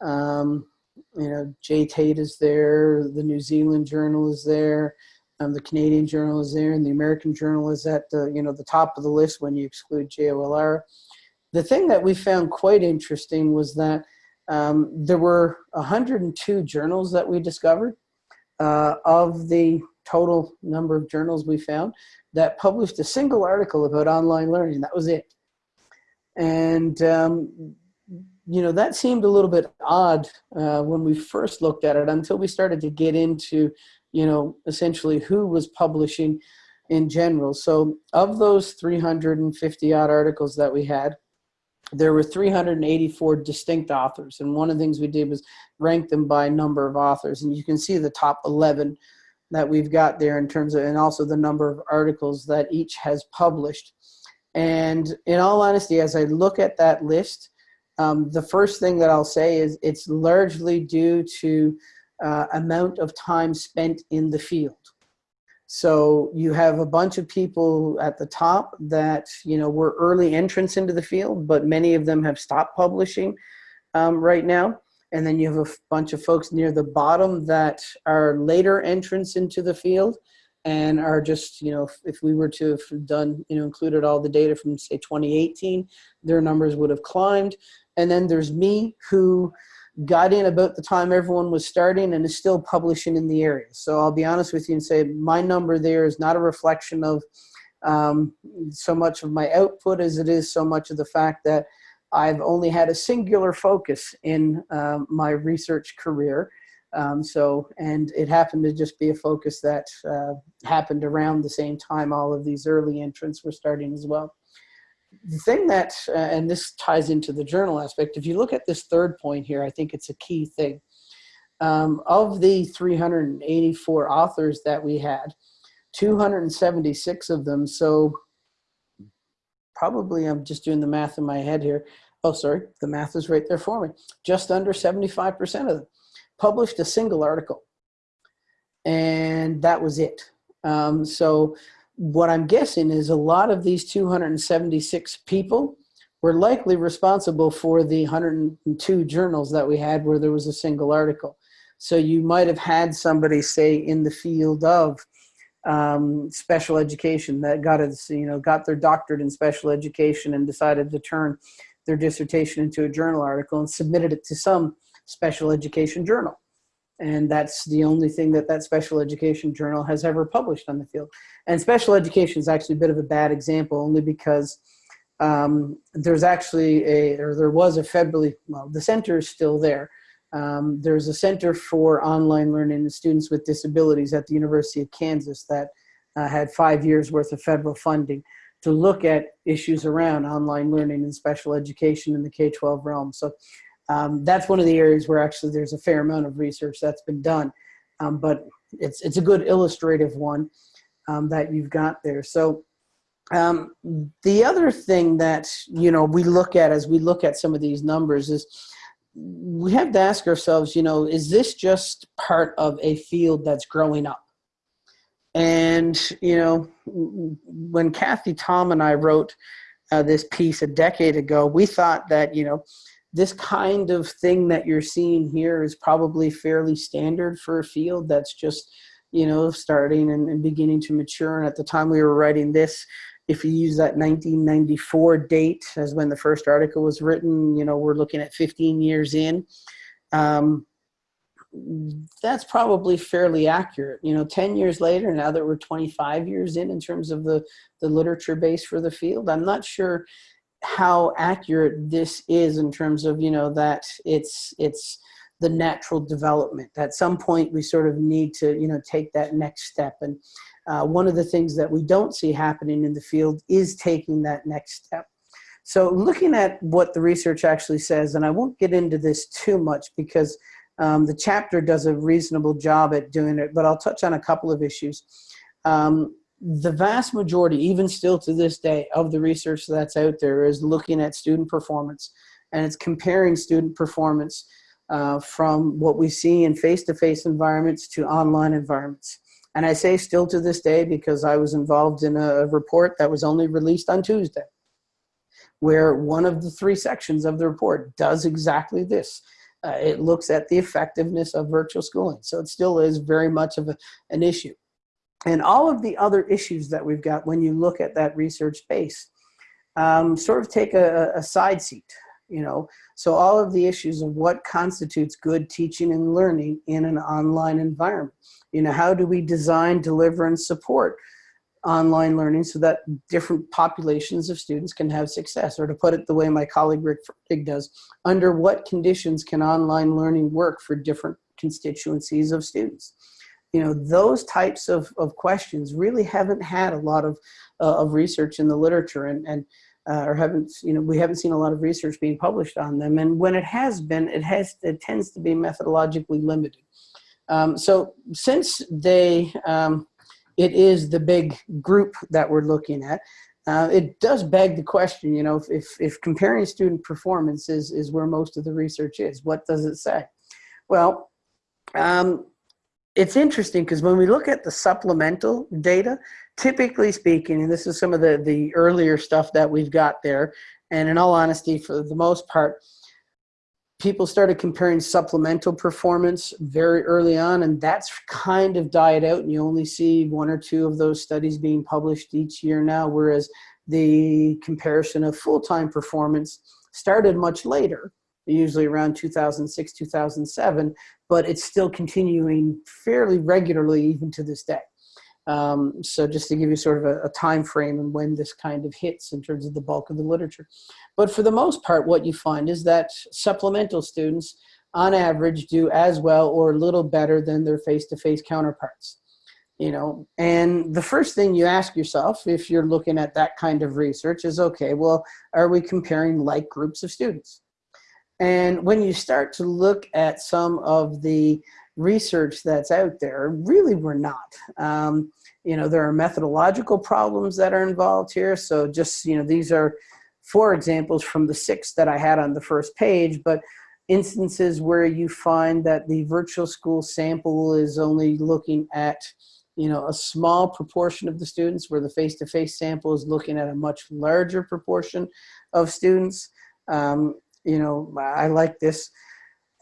um, you know, JTATE is there, the New Zealand Journal is there, um, the Canadian Journal is there, and the American Journal is at the, you know, the top of the list when you exclude JOLR. The thing that we found quite interesting was that um, there were 102 journals that we discovered uh, of the total number of journals we found that published a single article about online learning. That was it. And um, you know, that seemed a little bit odd uh, when we first looked at it until we started to get into, you know, essentially who was publishing in general. So of those 350 odd articles that we had, there were 384 distinct authors. And one of the things we did was rank them by number of authors. And you can see the top 11 that we've got there in terms of, and also the number of articles that each has published. And in all honesty, as I look at that list, um, the first thing that I'll say is it's largely due to uh, amount of time spent in the field. So you have a bunch of people at the top that you know were early entrants into the field, but many of them have stopped publishing um, right now. And then you have a bunch of folks near the bottom that are later entrants into the field and are just, you know, if, if we were to have done, you know, included all the data from say 2018, their numbers would have climbed. And then there's me who got in about the time everyone was starting and is still publishing in the area. So I'll be honest with you and say my number there is not a reflection of um, so much of my output as it is so much of the fact that I've only had a singular focus in um, my research career. Um, so, and it happened to just be a focus that uh, happened around the same time all of these early entrants were starting as well the thing that, uh, and this ties into the journal aspect, if you look at this third point here, I think it's a key thing. Um, of the 384 authors that we had, 276 of them, so probably, I'm just doing the math in my head here. Oh, sorry, the math is right there for me. Just under 75% of them published a single article. And that was it. Um, so what I'm guessing is a lot of these 276 people were likely responsible for the 102 journals that we had where there was a single article. So you might have had somebody say in the field of um, special education that got a, you know got their doctorate in special education and decided to turn their dissertation into a journal article and submitted it to some special education journal. And that's the only thing that that special education journal has ever published on the field. And special education is actually a bit of a bad example only because um, there's actually a, or there was a federally, well, the center is still there. Um, there's a Center for Online Learning and Students with Disabilities at the University of Kansas that uh, had five years worth of federal funding to look at issues around online learning and special education in the K-12 realm. So um, that's one of the areas where actually there's a fair amount of research that's been done. Um, but it's, it's a good illustrative one um, that you've got there. So um, the other thing that, you know, we look at as we look at some of these numbers is we have to ask ourselves, you know, is this just part of a field that's growing up? And, you know, when Kathy Tom and I wrote uh, this piece a decade ago, we thought that, you know, this kind of thing that you're seeing here is probably fairly standard for a field that's just, you know, starting and, and beginning to mature. And at the time we were writing this, if you use that 1994 date as when the first article was written, you know, we're looking at 15 years in. Um, that's probably fairly accurate. You know, 10 years later, now that we're 25 years in in terms of the, the literature base for the field, I'm not sure how accurate this is in terms of, you know, that it's, it's the natural development. At some point, we sort of need to, you know, take that next step. And uh, one of the things that we don't see happening in the field is taking that next step. So looking at what the research actually says, and I won't get into this too much because um, the chapter does a reasonable job at doing it, but I'll touch on a couple of issues. Um, the vast majority, even still to this day, of the research that's out there is looking at student performance and it's comparing student performance uh, from what we see in face-to-face -face environments to online environments. And I say still to this day because I was involved in a report that was only released on Tuesday, where one of the three sections of the report does exactly this. Uh, it looks at the effectiveness of virtual schooling. So it still is very much of a, an issue. And all of the other issues that we've got when you look at that research base um, sort of take a, a side seat, you know. So all of the issues of what constitutes good teaching and learning in an online environment. You know, how do we design, deliver, and support online learning so that different populations of students can have success? Or to put it the way my colleague Rick Ferdig does, under what conditions can online learning work for different constituencies of students? You know, those types of, of questions really haven't had a lot of, uh, of research in the literature and, and uh, or haven't, you know, we haven't seen a lot of research being published on them. And when it has been, it has, it tends to be methodologically limited. Um, so since they, um, it is the big group that we're looking at, uh, it does beg the question, you know, if, if, if, comparing student performance is, is where most of the research is, what does it say? Well, um, it's interesting because when we look at the supplemental data, typically speaking, and this is some of the, the earlier stuff that we've got there, and in all honesty, for the most part, people started comparing supplemental performance very early on and that's kind of died out and you only see one or two of those studies being published each year now whereas the comparison of full-time performance started much later usually around 2006 2007 but it's still continuing fairly regularly even to this day um, so just to give you sort of a, a, time frame and when this kind of hits in terms of the bulk of the literature. But for the most part, what you find is that supplemental students on average do as well or a little better than their face-to-face -face counterparts. You know, and the first thing you ask yourself if you're looking at that kind of research is, okay, well, are we comparing like groups of students? And when you start to look at some of the research that's out there, really we're not. Um, you know, there are methodological problems that are involved here. So just, you know, these are four examples from the six that I had on the first page, but instances where you find that the virtual school sample is only looking at you know, a small proportion of the students where the face-to-face -face sample is looking at a much larger proportion of students. Um, you know, I like this,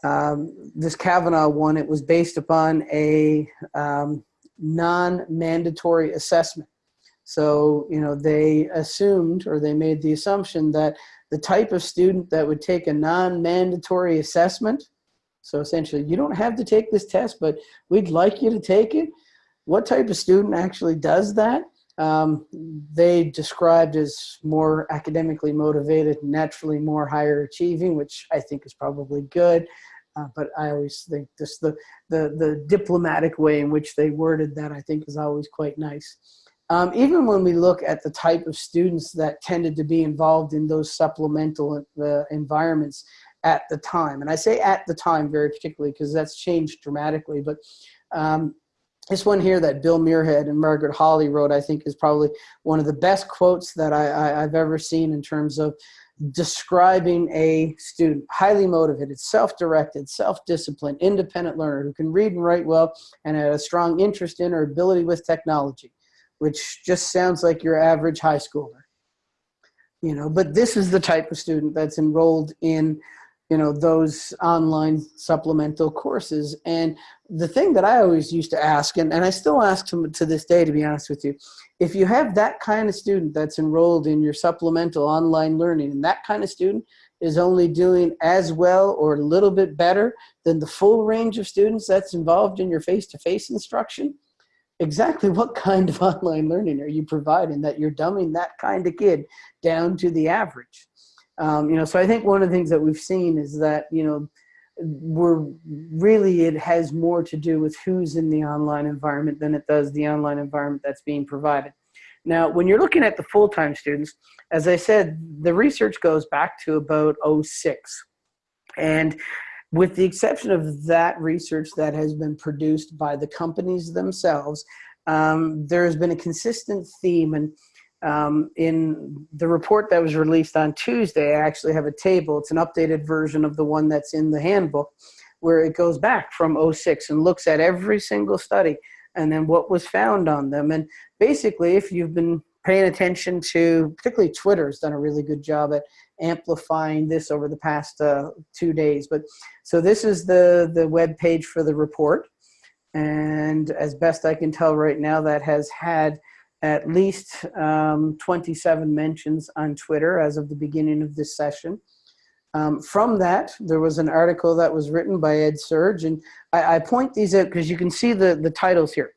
um, this Cavanaugh one, it was based upon a um, non-mandatory assessment. So, you know, they assumed or they made the assumption that the type of student that would take a non-mandatory assessment, so essentially you don't have to take this test, but we'd like you to take it, what type of student actually does that? Um, they described as more academically motivated, naturally more higher achieving, which I think is probably good. Uh, but I always think this the, the the diplomatic way in which they worded that I think is always quite nice. Um, even when we look at the type of students that tended to be involved in those supplemental uh, environments at the time, and I say at the time very particularly because that's changed dramatically, but um, this one here that Bill Muirhead and Margaret Haughey wrote, I think is probably one of the best quotes that I, I, have ever seen in terms of describing a student, highly motivated, self-directed, self-disciplined, independent learner who can read and write well and had a strong interest in or ability with technology, which just sounds like your average high schooler. You know, but this is the type of student that's enrolled in you know, those online supplemental courses. And the thing that I always used to ask, and, and I still ask to, to this day, to be honest with you, if you have that kind of student that's enrolled in your supplemental online learning, and that kind of student is only doing as well or a little bit better than the full range of students that's involved in your face-to-face -face instruction, exactly what kind of online learning are you providing that you're dumbing that kind of kid down to the average? Um, you know, so I think one of the things that we've seen is that, you know, we're really, it has more to do with who's in the online environment than it does the online environment that's being provided. Now, when you're looking at the full-time students, as I said, the research goes back to about 06. And with the exception of that research that has been produced by the companies themselves, um, there has been a consistent theme and um, in the report that was released on Tuesday, I actually have a table. It's an updated version of the one that's in the handbook where it goes back from 06 and looks at every single study and then what was found on them. And basically, if you've been paying attention to, particularly Twitter's done a really good job at amplifying this over the past uh, two days. But so this is the, the web page for the report. And as best I can tell right now, that has had at least um, 27 mentions on Twitter as of the beginning of this session. Um, from that, there was an article that was written by EdSurge, and I, I point these out because you can see the, the titles here.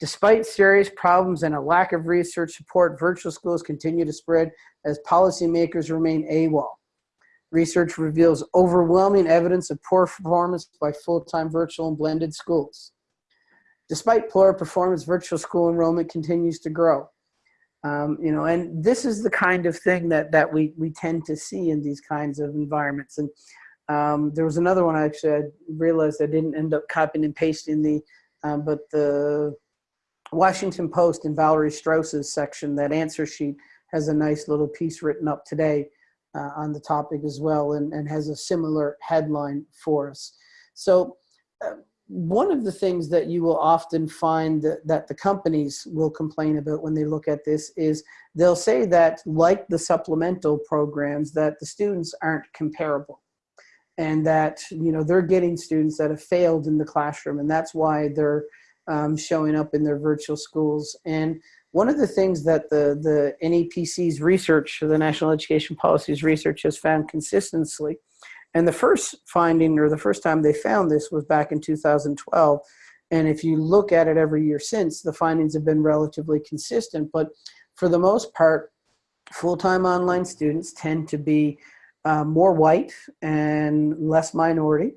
Despite serious problems and a lack of research support, virtual schools continue to spread as policymakers remain AWOL. Research reveals overwhelming evidence of poor performance by full-time virtual and blended schools. Despite poor performance, virtual school enrollment continues to grow. Um, you know, and this is the kind of thing that, that we, we tend to see in these kinds of environments. And um, there was another one I actually, I realized I didn't end up copying and pasting the, um, but the Washington Post and Valerie Strauss's section, that answer sheet has a nice little piece written up today uh, on the topic as well and, and has a similar headline for us. So uh, one of the things that you will often find that, that, the companies will complain about when they look at this is they'll say that like the supplemental programs that the students aren't comparable. And that you know they're getting students that have failed in the classroom and that's why they're um, showing up in their virtual schools. And one of the things that the the NEPC's research the National Education Policies research has found consistently and the first finding, or the first time they found this was back in 2012. And if you look at it every year since, the findings have been relatively consistent. But for the most part, full-time online students tend to be uh, more white and less minority.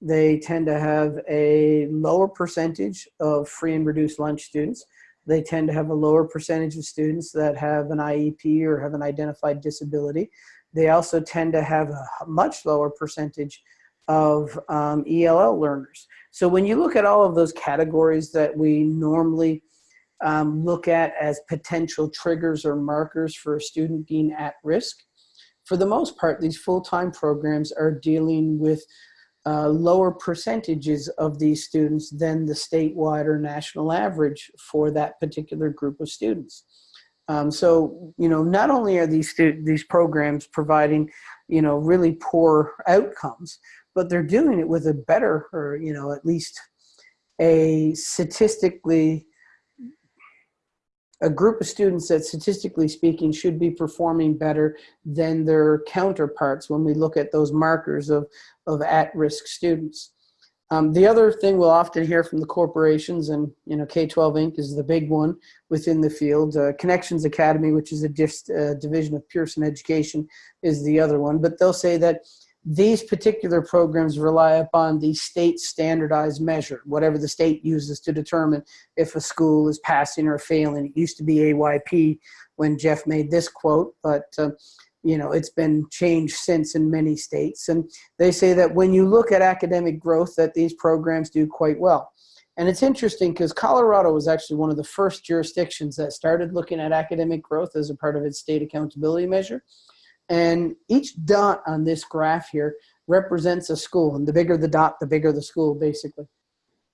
They tend to have a lower percentage of free and reduced lunch students. They tend to have a lower percentage of students that have an IEP or have an identified disability. They also tend to have a much lower percentage of um, ELL learners. So when you look at all of those categories that we normally um, look at as potential triggers or markers for a student being at risk. For the most part, these full-time programs are dealing with uh, lower percentages of these students than the statewide or national average for that particular group of students. Um, so, you know, not only are these these programs providing, you know, really poor outcomes, but they're doing it with a better, or you know, at least a statistically a group of students that statistically speaking should be performing better than their counterparts when we look at those markers of, of at-risk students. Um, the other thing we'll often hear from the corporations, and you know, K-12 Inc. is the big one within the field. Uh, Connections Academy, which is a uh, division of Pearson Education, is the other one. But they'll say that these particular programs rely upon the state standardized measure, whatever the state uses to determine if a school is passing or failing. It used to be AYP when Jeff made this quote, but uh, you know it's been changed since in many states. And they say that when you look at academic growth, that these programs do quite well. And it's interesting because Colorado was actually one of the first jurisdictions that started looking at academic growth as a part of its state accountability measure. And each dot on this graph here represents a school. And the bigger the dot, the bigger the school, basically.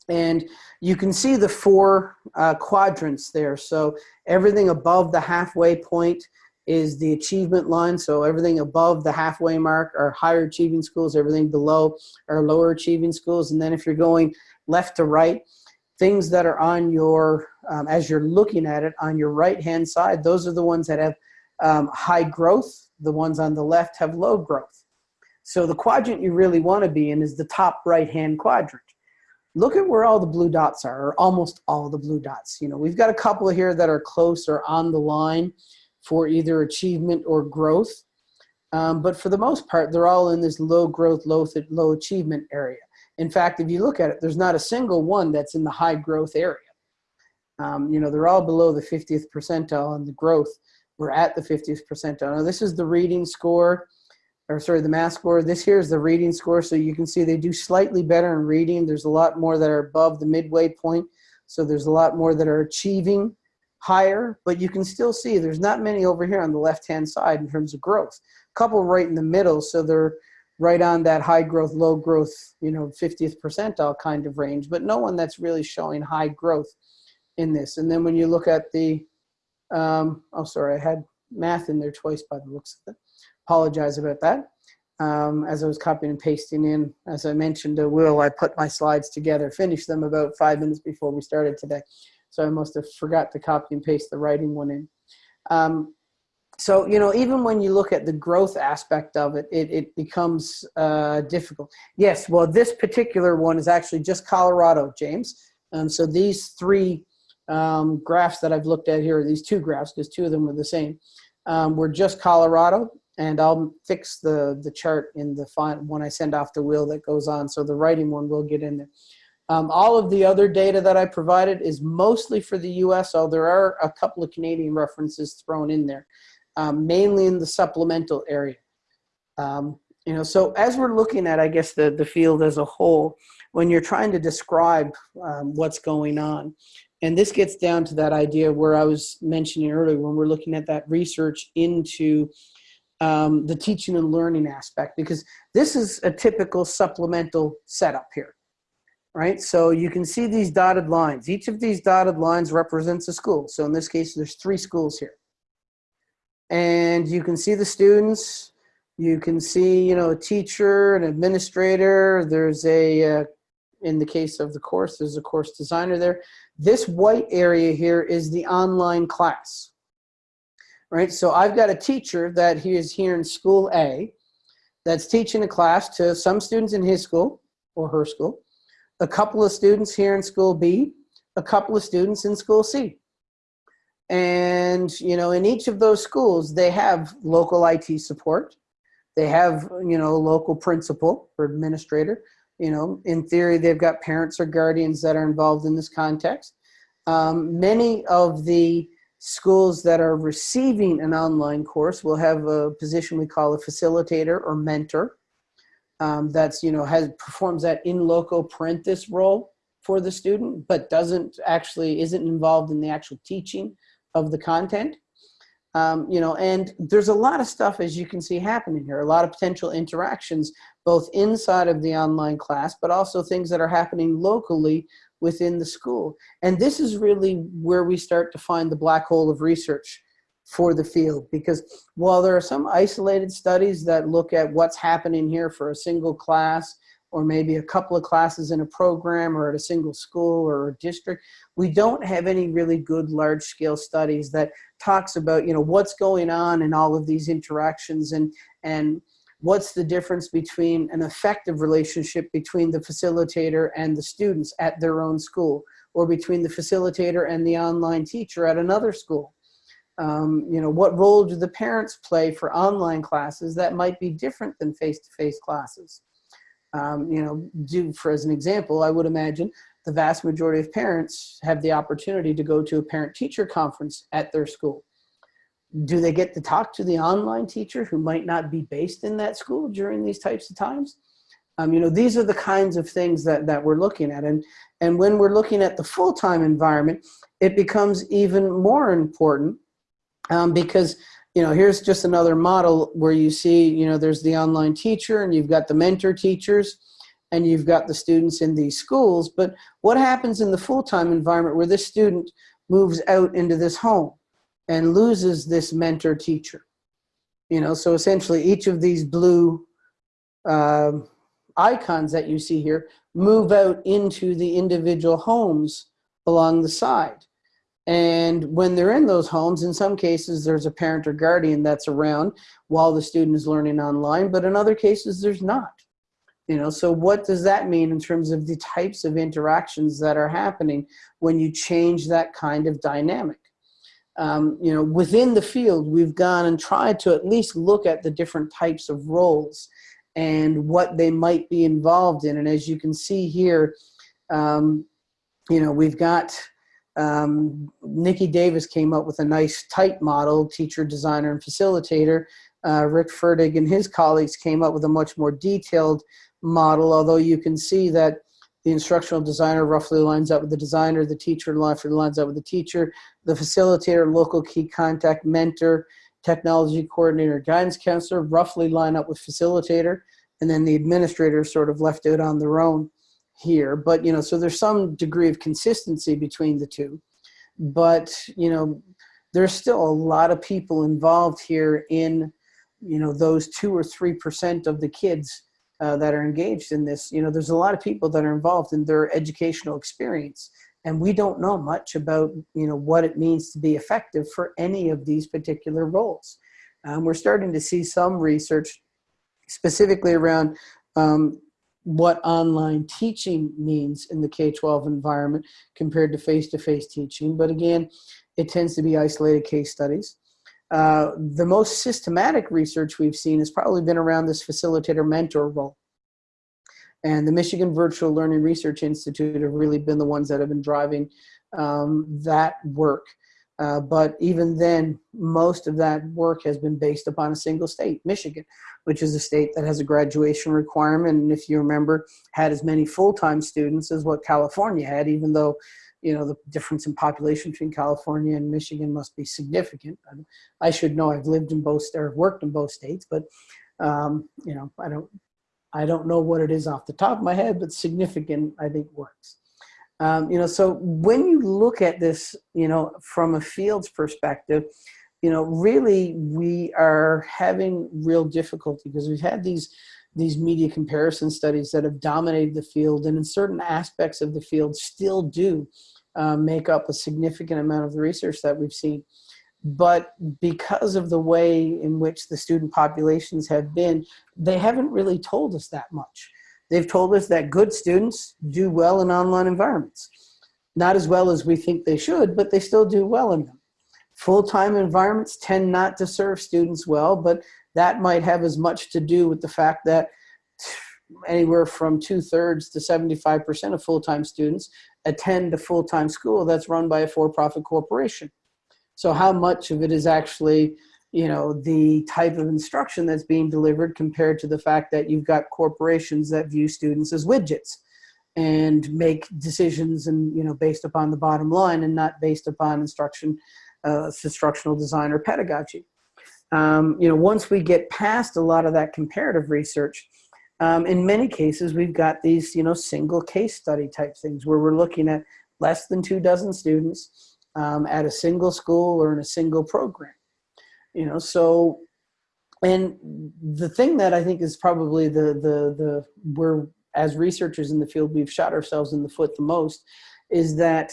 And you can see the four uh, quadrants there. So everything above the halfway point is the achievement line. So everything above the halfway mark are higher achieving schools. Everything below are lower achieving schools. And then if you're going left to right, things that are on your, um, as you're looking at it, on your right-hand side, those are the ones that have um, high growth the ones on the left have low growth. So the quadrant you really want to be in is the top right-hand quadrant. Look at where all the blue dots are, or almost all the blue dots. You know, we've got a couple here that are close or on the line for either achievement or growth. Um, but for the most part, they're all in this low growth, low, low achievement area. In fact, if you look at it, there's not a single one that's in the high growth area. Um, you know, they're all below the 50th percentile on the growth we're at the 50th percentile. Now this is the reading score, or sorry, the math score. This here is the reading score, so you can see they do slightly better in reading. There's a lot more that are above the midway point, so there's a lot more that are achieving higher, but you can still see there's not many over here on the left-hand side in terms of growth. A couple right in the middle, so they're right on that high growth, low growth, you know, 50th percentile kind of range, but no one that's really showing high growth in this. And then when you look at the um, oh, sorry, I had math in there twice by the looks of it. Apologize about that. Um, as I was copying and pasting in, as I mentioned to Will, I put my slides together, finished them about five minutes before we started today. So I must have forgot to copy and paste the writing one in. Um, so, you know, even when you look at the growth aspect of it, it, it becomes uh, difficult. Yes, well, this particular one is actually just Colorado, James. Um, so these three um, graphs that I've looked at here, these two graphs, because two of them were the same, um, were just Colorado, and I'll fix the, the chart in the font when I send off the wheel that goes on, so the writing one will get in there. Um, all of the other data that I provided is mostly for the US, although there are a couple of Canadian references thrown in there, um, mainly in the supplemental area. Um, you know, so as we're looking at, I guess, the, the field as a whole, when you're trying to describe um, what's going on, and this gets down to that idea where I was mentioning earlier when we're looking at that research into um, the teaching and learning aspect, because this is a typical supplemental setup here, right? So you can see these dotted lines. Each of these dotted lines represents a school. So in this case, there's three schools here. And you can see the students, you can see, you know, a teacher, an administrator, there's a, uh, in the case of the course, there's a course designer there. This white area here is the online class, right? So I've got a teacher that he is here in school A that's teaching a class to some students in his school or her school, a couple of students here in school B, a couple of students in school C. And, you know, in each of those schools, they have local IT support. They have, you know, local principal or administrator you know, in theory, they've got parents or guardians that are involved in this context. Um, many of the schools that are receiving an online course will have a position we call a facilitator or mentor. Um, that's, you know, has performs that in loco parentis role for the student, but doesn't actually, isn't involved in the actual teaching of the content. Um, you know, and there's a lot of stuff, as you can see, happening here, a lot of potential interactions, both inside of the online class, but also things that are happening locally within the school. And this is really where we start to find the black hole of research for the field because while there are some isolated studies that look at what's happening here for a single class or maybe a couple of classes in a program or at a single school or a district, we don't have any really good large scale studies that talks about, you know, what's going on in all of these interactions and, and what's the difference between an effective relationship between the facilitator and the students at their own school or between the facilitator and the online teacher at another school. Um, you know, what role do the parents play for online classes that might be different than face-to-face -face classes? Um, you know, do for as an example, I would imagine the vast majority of parents have the opportunity to go to a parent-teacher conference at their school. Do they get to talk to the online teacher who might not be based in that school during these types of times? Um, you know, these are the kinds of things that, that we're looking at. And, and when we're looking at the full-time environment, it becomes even more important um, because you know, here's just another model where you see, you know, there's the online teacher and you've got the mentor teachers and you've got the students in these schools. But what happens in the full-time environment where this student moves out into this home and loses this mentor teacher? You know, so essentially each of these blue uh, icons that you see here move out into the individual homes along the side. And when they're in those homes, in some cases, there's a parent or guardian that's around while the student is learning online, but in other cases, there's not. You know, so what does that mean in terms of the types of interactions that are happening when you change that kind of dynamic? Um, you know, within the field, we've gone and tried to at least look at the different types of roles and what they might be involved in. And as you can see here, um, you know, we've got um, Niki Davis came up with a nice tight model, teacher, designer, and facilitator. Uh, Rick Ferdig and his colleagues came up with a much more detailed model, although you can see that the instructional designer roughly lines up with the designer, the teacher roughly lines up with the teacher, the facilitator, local key contact, mentor, technology coordinator, guidance counselor roughly line up with facilitator, and then the administrator sort of left out on their own here, but you know, so there's some degree of consistency between the two. But you know, there's still a lot of people involved here in you know those two or three percent of the kids uh, that are engaged in this. You know, there's a lot of people that are involved in their educational experience, and we don't know much about you know what it means to be effective for any of these particular roles. Um, we're starting to see some research specifically around um, what online teaching means in the K-12 environment compared to face-to-face -face teaching. But again, it tends to be isolated case studies. Uh, the most systematic research we've seen has probably been around this facilitator mentor role. And the Michigan Virtual Learning Research Institute have really been the ones that have been driving um, that work. Uh, but even then, most of that work has been based upon a single state, Michigan, which is a state that has a graduation requirement. And if you remember, had as many full-time students as what California had, even though, you know, the difference in population between California and Michigan must be significant. I, I should know I've lived in both, or worked in both states, but, um, you know, I don't, I don't know what it is off the top of my head, but significant, I think works. Um, you know, so when you look at this, you know, from a fields perspective, you know, really we are having real difficulty because we've had these these media comparison studies that have dominated the field and in certain aspects of the field still do uh, make up a significant amount of the research that we've seen. But because of the way in which the student populations have been, they haven't really told us that much. They've told us that good students do well in online environments. Not as well as we think they should, but they still do well in them. Full-time environments tend not to serve students well, but that might have as much to do with the fact that anywhere from two-thirds to 75% of full-time students attend a full-time school that's run by a for-profit corporation. So how much of it is actually you know, the type of instruction that's being delivered compared to the fact that you've got corporations that view students as widgets. and make decisions and you know based upon the bottom line and not based upon instruction uh, instructional design or pedagogy um, you know once we get past a lot of that comparative research um, in many cases we've got these you know single case study type things where we're looking at less than two dozen students um, at a single school or in a single program you know so and the thing that i think is probably the the the where as researchers in the field, we've shot ourselves in the foot the most, is that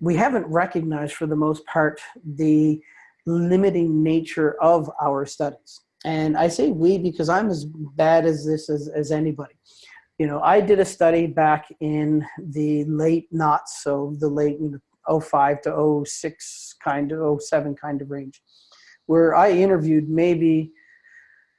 we haven't recognized for the most part the limiting nature of our studies. And I say we because I'm as bad as this as, as anybody. You know, I did a study back in the late knots, so the late you know, 05 to 06 kind of 07 kind of range, where I interviewed maybe,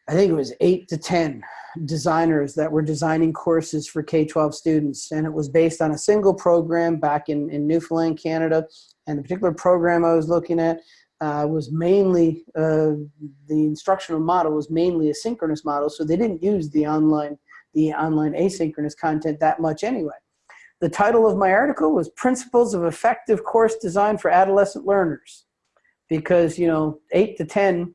I think it was eight to 10 designers that were designing courses for K-12 students. And it was based on a single program back in, in Newfoundland, Canada. And the particular program I was looking at uh, was mainly, uh, the instructional model was mainly a synchronous model. So they didn't use the online, the online asynchronous content that much anyway. The title of my article was Principles of Effective Course Design for Adolescent Learners. Because, you know, eight to 10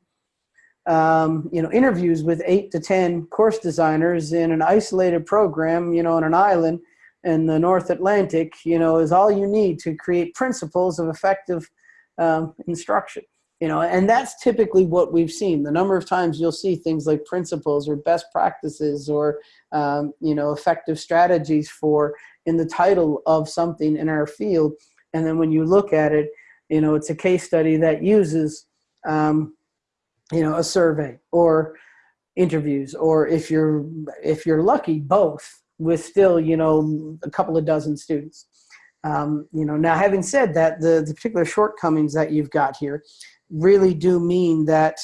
um, you know, interviews with eight to 10 course designers in an isolated program, you know, on an island in the North Atlantic, you know, is all you need to create principles of effective um, instruction. You know, and that's typically what we've seen. The number of times you'll see things like principles or best practices or, um, you know, effective strategies for in the title of something in our field. And then when you look at it, you know, it's a case study that uses um, you know, a survey or interviews, or if you're, if you're lucky, both with still, you know, a couple of dozen students. Um, you know, now having said that, the, the particular shortcomings that you've got here really do mean that,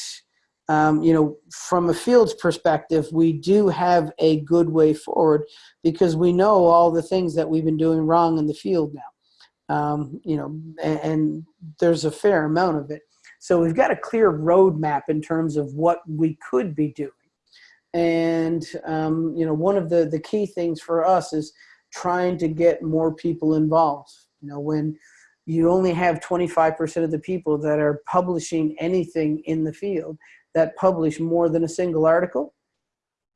um, you know, from a field's perspective, we do have a good way forward because we know all the things that we've been doing wrong in the field now. Um, you know, and, and, there's a fair amount of it. So we've got a clear roadmap in terms of what we could be doing. And, um, you know, one of the, the key things for us is trying to get more people involved. You know, when you only have 25% of the people that are publishing anything in the field that publish more than a single article,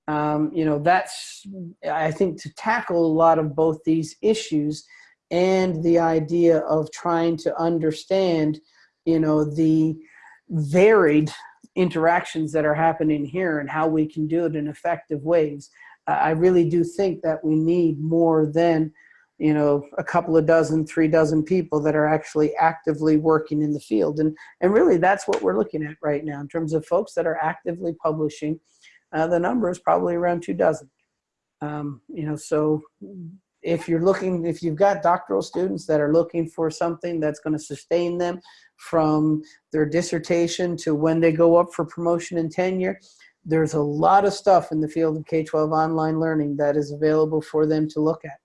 um, you know, that's, I think, to tackle a lot of both these issues and the idea of trying to understand you know, the varied interactions that are happening here and how we can do it in effective ways. I really do think that we need more than, you know, a couple of dozen, three dozen people that are actually actively working in the field. And, and really that's what we're looking at right now in terms of folks that are actively publishing. Uh, the number is probably around two dozen. Um, you know, so if you're looking, if you've got doctoral students that are looking for something that's going to sustain them from their dissertation to when they go up for promotion and tenure, there's a lot of stuff in the field of K-12 online learning that is available for them to look at.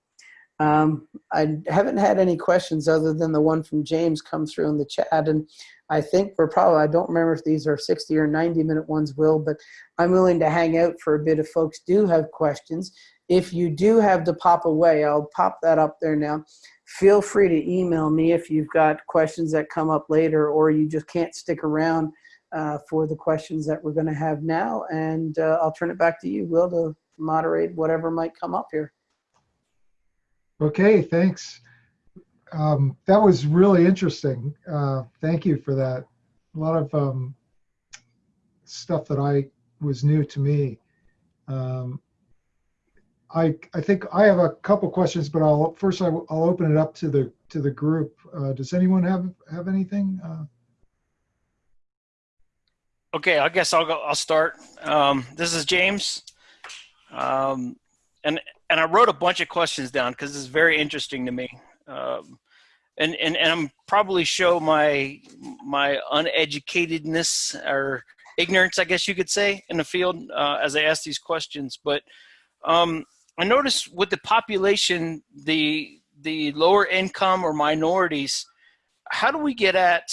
Um, I haven't had any questions other than the one from James come through in the chat. And I think we're probably, I don't remember if these are 60 or 90 minute ones, Will, but I'm willing to hang out for a bit if folks do have questions. If you do have to pop away, I'll pop that up there now. Feel free to email me if you've got questions that come up later or you just can't stick around uh, for the questions that we're going to have now. And uh, I'll turn it back to you, Will, to moderate whatever might come up here. Okay, thanks. Um, that was really interesting. Uh, thank you for that. A lot of um, stuff that I was new to me. Um, I, I think I have a couple questions, but I'll first I'll, I'll open it up to the to the group. Uh, does anyone have have anything? Uh, okay, I guess I'll go. I'll start. Um, this is James, um, and and I wrote a bunch of questions down because it's very interesting to me, um, and and and I'm probably show my my uneducatedness or ignorance, I guess you could say, in the field uh, as I ask these questions, but. Um, I noticed with the population, the the lower income or minorities, how do we get at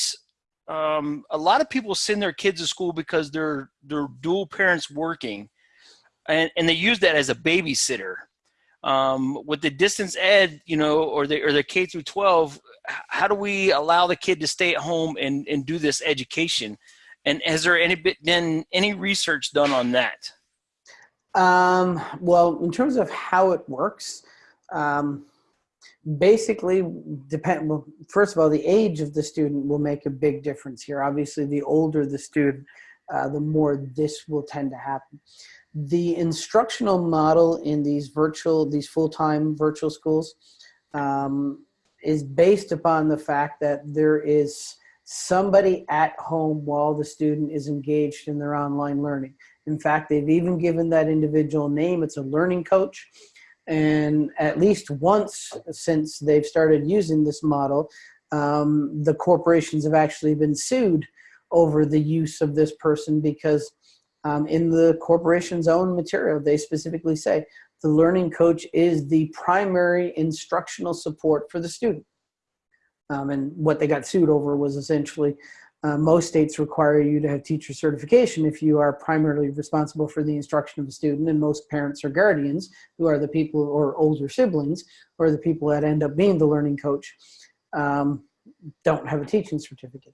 um, a lot of people send their kids to school because they're they're dual parents working, and and they use that as a babysitter. um, with the distance ed, you know, or the or the K through 12, how do we allow the kid to stay at home and and do this education? And has there any bit been any research done on that? Um, well, in terms of how it works, um, basically depend. Well, first of all, the age of the student will make a big difference here. Obviously, the older the student, uh, the more this will tend to happen. The instructional model in these virtual, these full-time virtual schools, um, is based upon the fact that there is somebody at home while the student is engaged in their online learning. In fact, they've even given that individual name. It's a learning coach. And at least once since they've started using this model, um, the corporations have actually been sued over the use of this person because um, in the corporation's own material, they specifically say the learning coach is the primary instructional support for the student. Um, and what they got sued over was essentially uh, most states require you to have teacher certification if you are primarily responsible for the instruction of a student, and most parents or guardians, who are the people or older siblings, or the people that end up being the learning coach, um, don't have a teaching certificate.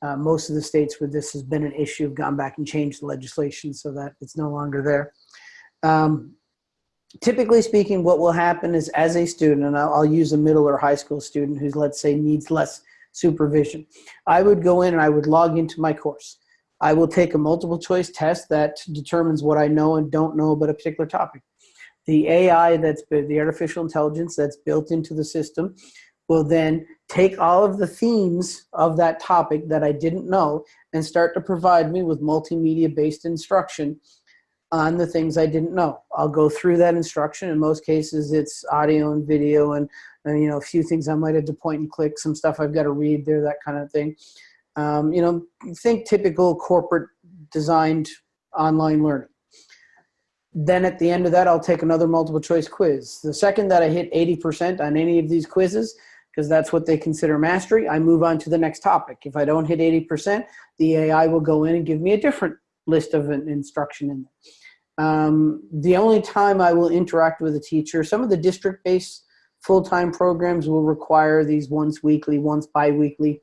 Uh, most of the states where this has been an issue have gone back and changed the legislation so that it's no longer there. Um, typically speaking, what will happen is as a student, and I'll, I'll use a middle or high school student who's, let's say, needs less supervision. I would go in and I would log into my course. I will take a multiple choice test that determines what I know and don't know about a particular topic. The AI that's the artificial intelligence that's built into the system will then take all of the themes of that topic that I didn't know and start to provide me with multimedia based instruction on the things I didn't know. I'll go through that instruction. In most cases, it's audio and video and, and you know, a few things I might have to point and click, some stuff I've got to read there, that kind of thing. Um, you know, think typical corporate designed online learning. Then at the end of that, I'll take another multiple choice quiz. The second that I hit 80% on any of these quizzes, because that's what they consider mastery, I move on to the next topic. If I don't hit 80%, the AI will go in and give me a different list of an instruction in there. Um, the only time I will interact with a teacher, some of the district-based full-time programs will require these once weekly, once bi-weekly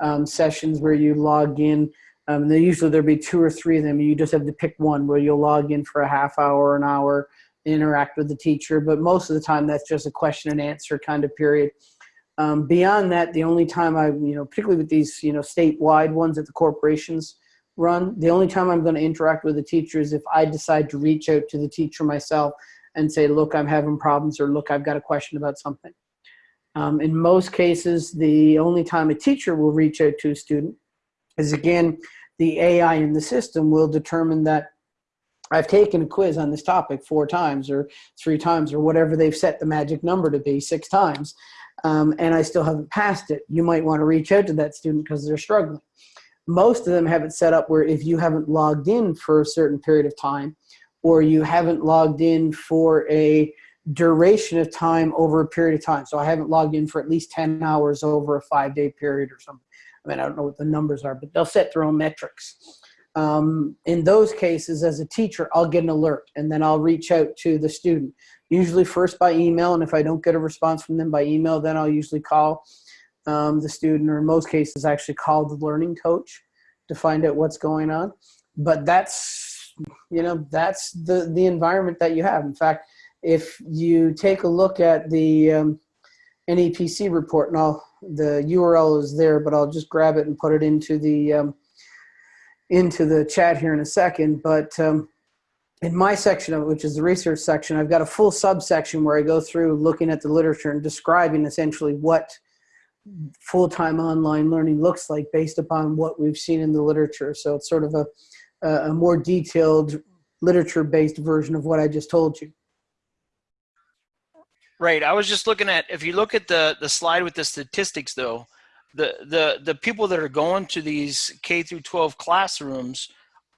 um, sessions where you log in. Um, and usually there'll be two or three of them. You just have to pick one where you'll log in for a half hour, or an hour, interact with the teacher. But most of the time, that's just a question and answer kind of period. Um, beyond that, the only time I, you know, particularly with these, you know, statewide ones that the corporations run, the only time I'm going to interact with the teacher is if I decide to reach out to the teacher myself and say, look, I'm having problems, or look, I've got a question about something. Um, in most cases, the only time a teacher will reach out to a student is again, the AI in the system will determine that I've taken a quiz on this topic four times or three times or whatever they've set the magic number to be, six times, um, and I still haven't passed it. You might want to reach out to that student because they're struggling. Most of them have it set up where if you haven't logged in for a certain period of time or you haven't logged in for a duration of time over a period of time. So I haven't logged in for at least 10 hours over a five day period or something. I mean, I don't know what the numbers are, but they'll set their own metrics. Um, in those cases, as a teacher, I'll get an alert and then I'll reach out to the student, usually first by email. And if I don't get a response from them by email, then I'll usually call um, the student, or in most cases, actually call the learning coach to find out what's going on. But that's, you know, that's the, the environment that you have. In fact, if you take a look at the um, NEPC report, and I'll, the URL is there, but I'll just grab it and put it into the um, into the chat here in a second. But um, in my section of it, which is the research section, I've got a full subsection where I go through looking at the literature and describing essentially what full-time online learning looks like based upon what we've seen in the literature. So it's sort of a, a more detailed literature-based version of what I just told you. Right. I was just looking at if you look at the the slide with the statistics though, the the the people that are going to these K through 12 classrooms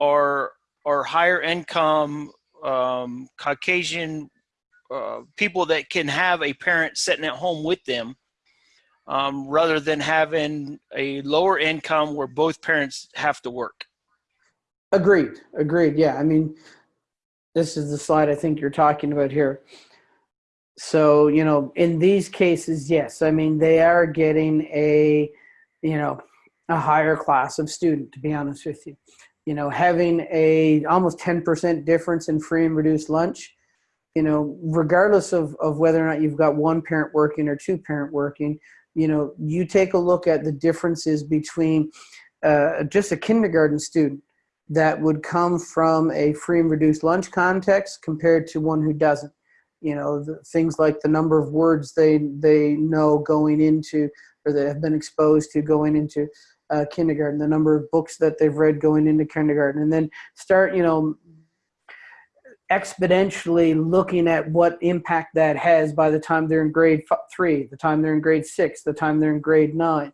are are higher income um, Caucasian uh, people that can have a parent sitting at home with them um, rather than having a lower income where both parents have to work. Agreed. Agreed. Yeah. I mean, this is the slide I think you're talking about here. so you know in these cases yes i mean they are getting a you know a higher class of student to be honest with you you know having a almost 10% difference in free and reduced lunch you know regardless of, of whether or not you've got one parent working or two parent working you know you take a look at the differences between uh, just a kindergarten student that would come from a free and reduced lunch context compared to one who doesn't. You know the, things like the number of words they they know going into or they have been exposed to going into uh, kindergarten the number of books that they've read going into kindergarten and then start you know exponentially looking at what impact that has by the time they're in grade three the time they're in grade six the time they're in grade nine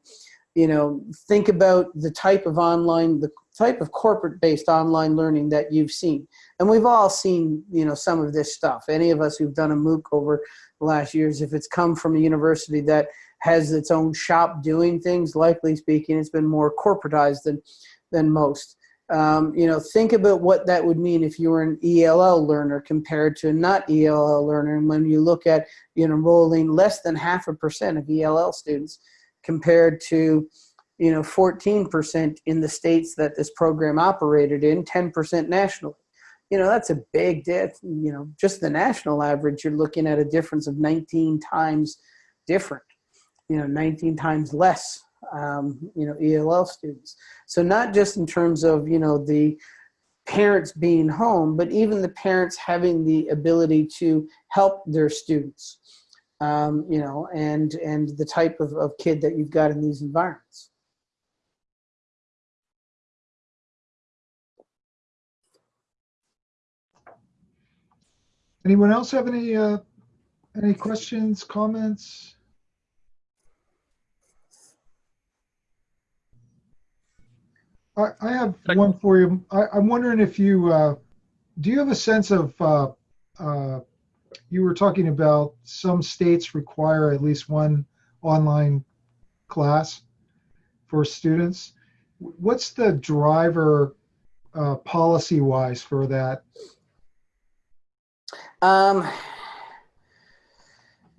you know think about the type of online the type of corporate based online learning that you've seen. And we've all seen you know some of this stuff. Any of us who've done a mooc over the last years if it's come from a university that has its own shop doing things likely speaking it's been more corporatized than than most. Um, you know think about what that would mean if you were an ell learner compared to a not ell learner. And when you look at you know enrolling less than half a percent of ell students compared to you know, 14% in the states that this program operated in, 10% nationally. You know, that's a big, diff, you know, just the national average, you're looking at a difference of 19 times different, you know, 19 times less, um, you know, ELL students. So not just in terms of, you know, the parents being home, but even the parents having the ability to help their students, um, you know, and, and the type of, of kid that you've got in these environments. Anyone else have any, uh, any questions, comments? I, I have one for you. I, I'm wondering if you, uh, do you have a sense of, uh, uh, you were talking about some states require at least one online class for students. What's the driver uh, policy wise for that? Um,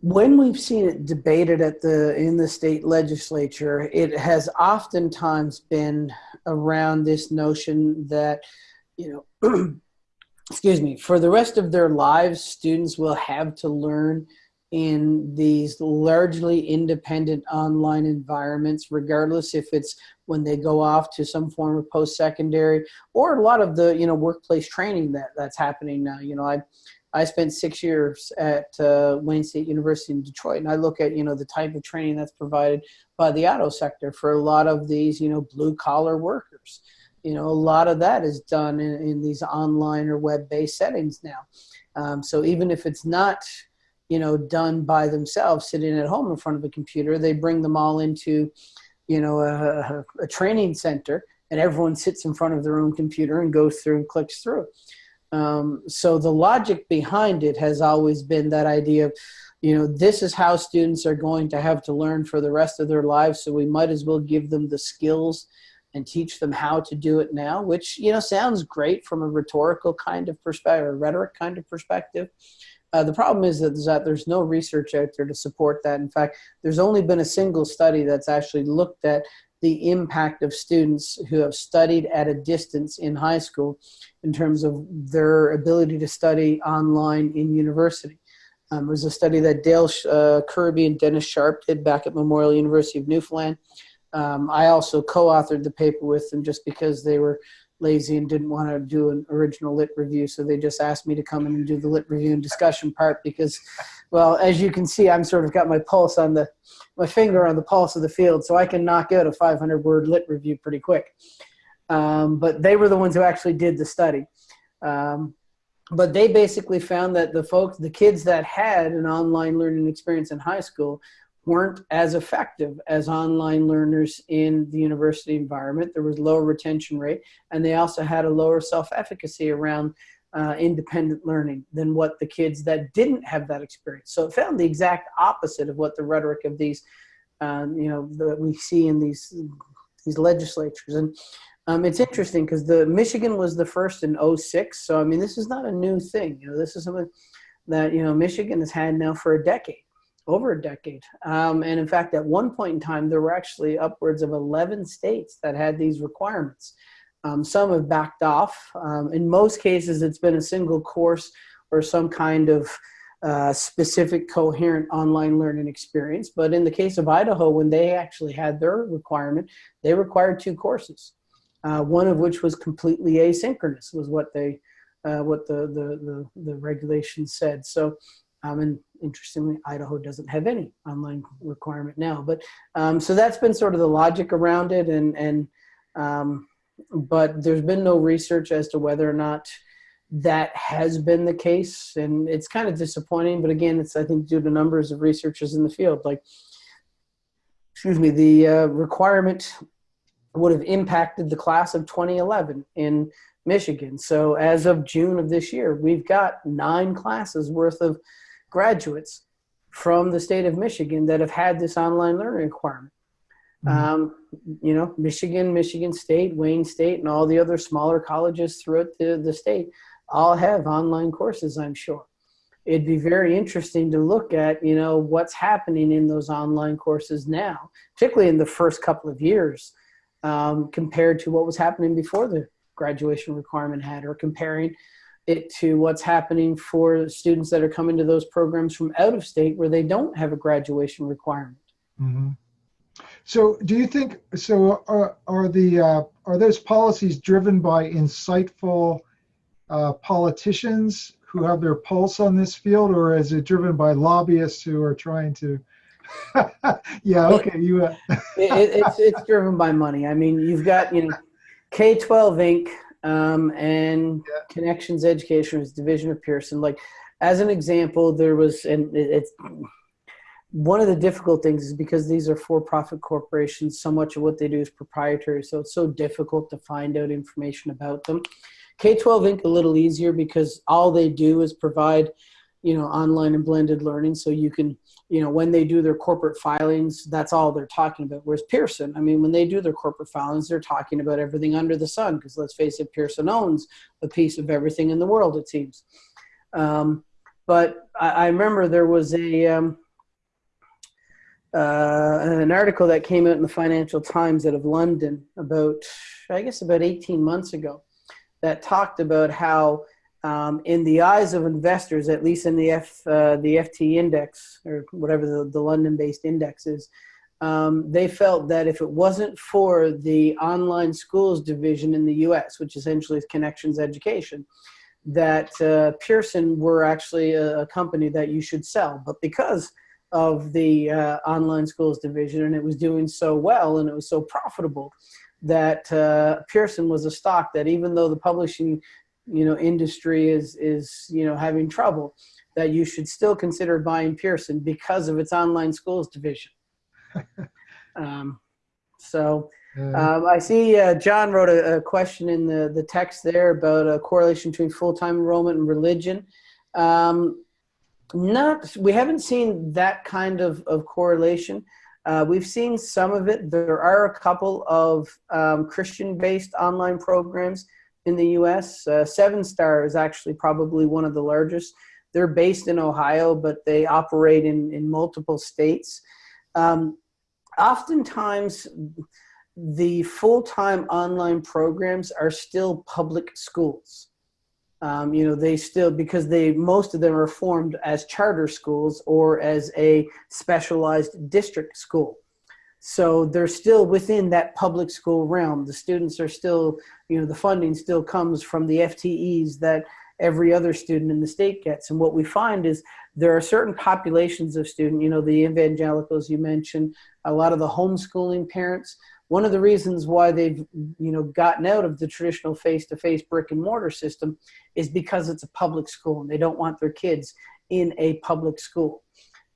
when we've seen it debated at the in the state legislature, it has oftentimes been around this notion that, you know, excuse me, for the rest of their lives, students will have to learn in these largely independent online environments, regardless if it's when they go off to some form of post-secondary or a lot of the you know workplace training that that's happening now. You know, I I spent six years at uh, Wayne State University in Detroit, and I look at you know the type of training that's provided by the auto sector for a lot of these you know blue collar workers. You know, a lot of that is done in, in these online or web based settings now. Um, so even if it's not you know done by themselves, sitting at home in front of a computer, they bring them all into you know a, a training center, and everyone sits in front of their own computer and goes through and clicks through. Um, so the logic behind it has always been that idea of, you know, this is how students are going to have to learn for the rest of their lives. So we might as well give them the skills and teach them how to do it now, which, you know, sounds great from a rhetorical kind of perspective, or rhetoric kind of perspective. Uh, the problem is that, is that there's no research out there to support that. In fact, there's only been a single study that's actually looked at the impact of students who have studied at a distance in high school in terms of their ability to study online in university. Um, it was a study that Dale uh, Kirby and Dennis Sharpe did back at Memorial University of Newfoundland. Um, I also co-authored the paper with them just because they were lazy and didn't want to do an original lit review. So they just asked me to come in and do the lit review and discussion part because, well, as you can see, I'm sort of got my pulse on the, my finger on the pulse of the field. So I can knock out a 500 word lit review pretty quick. Um, but they were the ones who actually did the study. Um, but they basically found that the folks, the kids that had an online learning experience in high school weren't as effective as online learners in the university environment. There was lower retention rate, and they also had a lower self-efficacy around uh, independent learning than what the kids that didn't have that experience. So it found the exact opposite of what the rhetoric of these, um, you know, that we see in these these legislatures. And um, it's interesting because the Michigan was the first in 06. So I mean, this is not a new thing. You know, this is something that you know Michigan has had now for a decade, over a decade. Um, and in fact, at one point in time, there were actually upwards of 11 states that had these requirements. Um, some have backed off. Um, in most cases, it's been a single course or some kind of uh, specific coherent online learning experience. But in the case of Idaho, when they actually had their requirement, they required two courses. Uh, one of which was completely asynchronous, was what they, uh, what the, the the the regulations said. So, um, and interestingly, Idaho doesn't have any online requirement now. But um, so that's been sort of the logic around it, and and um, but there's been no research as to whether or not that has been the case and it's kind of disappointing but again it's i think due to numbers of researchers in the field like excuse me the uh, requirement would have impacted the class of 2011 in michigan so as of june of this year we've got nine classes worth of graduates from the state of michigan that have had this online learning requirement mm-hmm. um, you know michigan michigan state wayne state and all the other smaller colleges throughout the, the state all have online courses, I'm sure. It'd be very interesting to look at, you know, what's happening in those online courses now, particularly in the first couple of years, um, compared to what was happening before the graduation requirement had, or comparing it to what's happening for students that are coming to those programs from out of state where they don't have a graduation requirement. Mm-hmm. So, do you think so? Are, are the uh, are those policies driven by insightful uh, politicians who have their pulse on this field, or is it driven by lobbyists who are trying to? yeah, okay, you. Uh... it, it's it's driven by money. I mean, you've got you know, K twelve Inc. Um, and yeah. Connections Education is division of Pearson. Like, as an example, there was and it's one of the difficult things is because these are for-profit corporations. So much of what they do is proprietary, so it's so difficult to find out information about them. K-12 Inc. a little easier because all they do is provide, you know, online and blended learning. So you can, you know, when they do their corporate filings, that's all they're talking about. Whereas Pearson, I mean, when they do their corporate filings, they're talking about everything under the sun because let's face it, Pearson owns a piece of everything in the world, it seems. Um, but I, I, remember there was a, um, uh, an article that came out in the Financial Times out of London about, I guess, about 18 months ago that talked about how, um, in the eyes of investors, at least in the F uh, the FT index or whatever the, the London-based index is, um, they felt that if it wasn't for the online schools division in the U.S., which essentially is Connections Education, that uh, Pearson were actually a, a, company that you should sell. But because of the uh, online schools division and it was doing so well and it was so profitable, that uh, Pearson was a stock that even though the publishing you know industry is is you know having trouble that you should still consider buying Pearson because of its online schools division. um, so um, I see uh, John wrote a, a, question in the, the text there about a correlation between full-time enrollment and religion. Um, not, we haven't seen that kind of, of correlation. Uh, we've seen some of it. There are a couple of um, Christian-based online programs in the U.S. Uh, Seven Star is actually probably one of the largest. They're based in Ohio, but they operate in, in multiple states. Um, oftentimes, the full-time online programs are still public schools. Um, you know, they still, because they, most of them are formed as charter schools or as a specialized district school. So they're still within that public school realm. The students are still, you know, the funding still comes from the FTEs that every other student in the state gets. And what we find is there are certain populations of student, you know, the evangelicals you mentioned, a lot of the homeschooling parents, one of the reasons why they've you know gotten out of the traditional face-to-face brick and mortar system is because it's a public school and they don't want their kids in a public school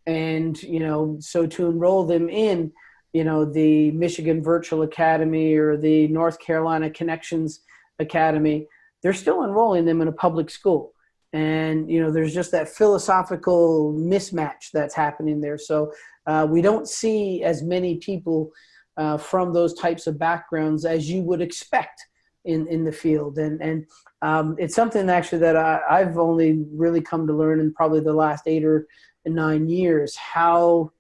and you know so to enroll them in you know the michigan virtual academy or the north carolina connections academy they're still enrolling them in a public school. And you know there's just that philosophical mismatch that's happening there. So uh, we don't see as many people uh, from those types of backgrounds as you would expect in in the field, and and um, it's something actually that I, I've only really come to learn in probably the last eight or nine years how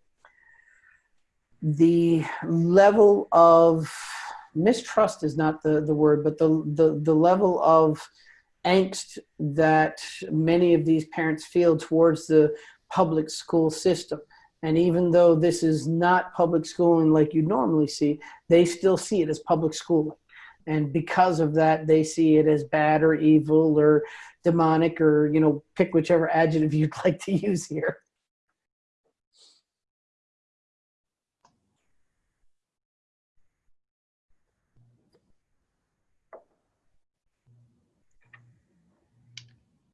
the level of mistrust is not the, the word, but the, the, the level of angst that many of these parents feel towards the public school system. And even though this is not public schooling like you normally see, they still see it as public schooling. And because of that, they see it as bad or evil or demonic or, you know, pick whichever adjective you'd like to use here.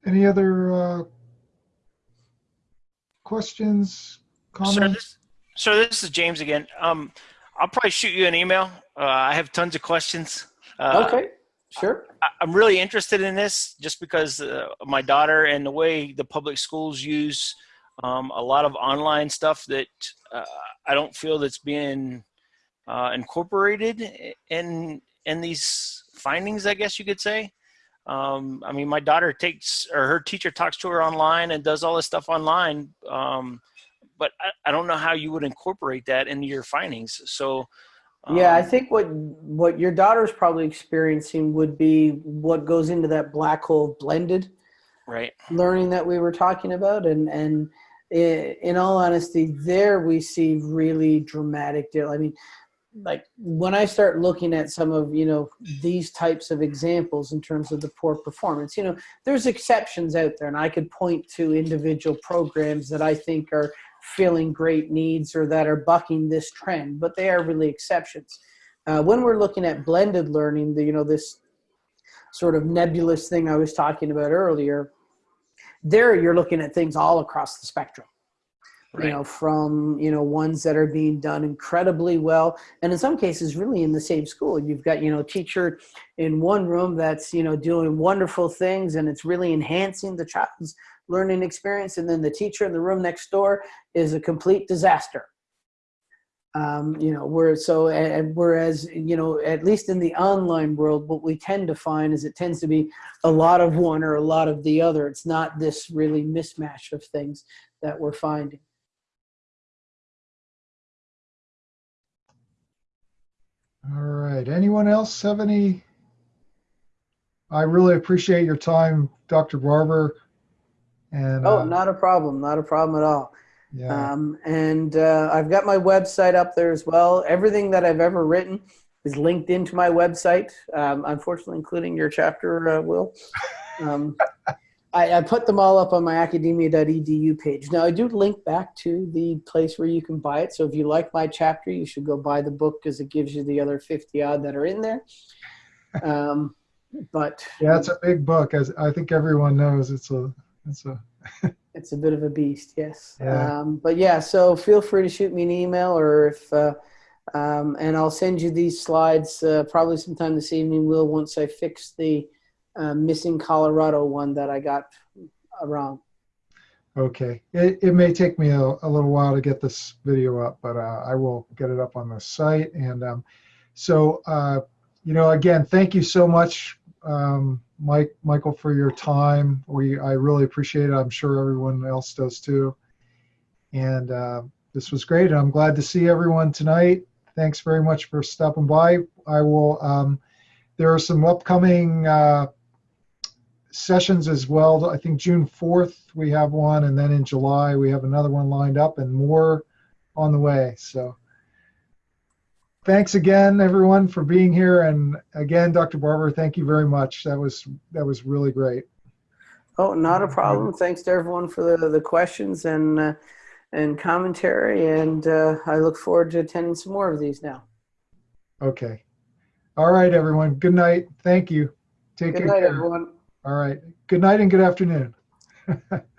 Any other uh, questions, Sir, comments? this, sir, this is James again. Um, I'll probably shoot you an email. Uh, I have tons of questions. Uh, okay, sure. I- I'm really interested in this just because uh, my daughter and the way the public schools use um, a lot of online stuff that uh, I don't feel that's being uh, incorporated in in these findings. I guess you could say. Um, I mean, my daughter takes or her teacher talks to her online and does all this stuff online, um, but I, I don't know how you would incorporate that into your findings. So. Yeah, I um, think what what your daughter's probably experiencing would be what goes into that black hole of blended Right. learning that we were talking about, and and in all honesty, there we see really dramatic deal. I mean, like when I start looking at some of you know these types of examples in terms of the poor performance, you know, there's exceptions out there, and I could point to individual programs that I think are filling great needs or that are bucking this trend, but they are really exceptions. Uh, when we're looking at blended learning, the, you know, this sort of nebulous thing I was talking about earlier, there you're looking at things all across the spectrum. You know, from you know ones that are being done incredibly well, and in some cases, really in the same school. You've got you know teacher in one room that's you know doing wonderful things, and it's really enhancing the child's learning experience, and then the teacher in the room next door is a complete disaster. Um, you know, where so and whereas you know at least in the online world, what we tend to find is it tends to be a lot of one or a lot of the other. It's not this really mismatch of things that we're finding. All right. Anyone else have any? I really appreciate your time, Dr. Barbour. And Oh, uh, not a problem, not a problem at all. yeah, Um, and uh, I've got my website up there as well. Everything that I've ever written is linked into my website, um, unfortunately, including your chapter, uh, Will. Um, I, I put them all up on my academia.edu page. Now, I do link back to the place where you can buy it. So if you like my chapter, you should go buy the book because it gives you the other 50 odd that are in there. Um, but yeah, it's a big book, as I think everyone knows. It's a, it's a. It's a bit of a beast, yes. Yeah. Um, but yeah, so feel free to shoot me an email or if, uh, um, and I'll send you these slides uh, probably sometime this evening, Will, once I fix the uh, missing Colorado one that I got wrong. Okay. It, it may take me a, a little while to get this video up, but uh, I will get it up on the site. And um, so, uh, you know, again, thank you so much, um, Mike, Michael, for your time. We I really appreciate it. I'm sure everyone else does too. And uh, this was great. I'm glad to see everyone tonight. Thanks very much for stopping by. I will. Um, there are some upcoming. Uh, sessions as well. I think June 4th we have one, and then in July we have another one lined up, and more on the way. So thanks again, everyone, for being here. And again, Dr. Barbour, thank you very much. That was that was really great. Oh, not a problem. Thanks to everyone for the, the questions and, uh, and commentary. And uh, I look forward to attending some more of these now. Okay. All right, everyone. Good night. Thank you. Take Good good night, care. everyone. All right. Good night and good afternoon.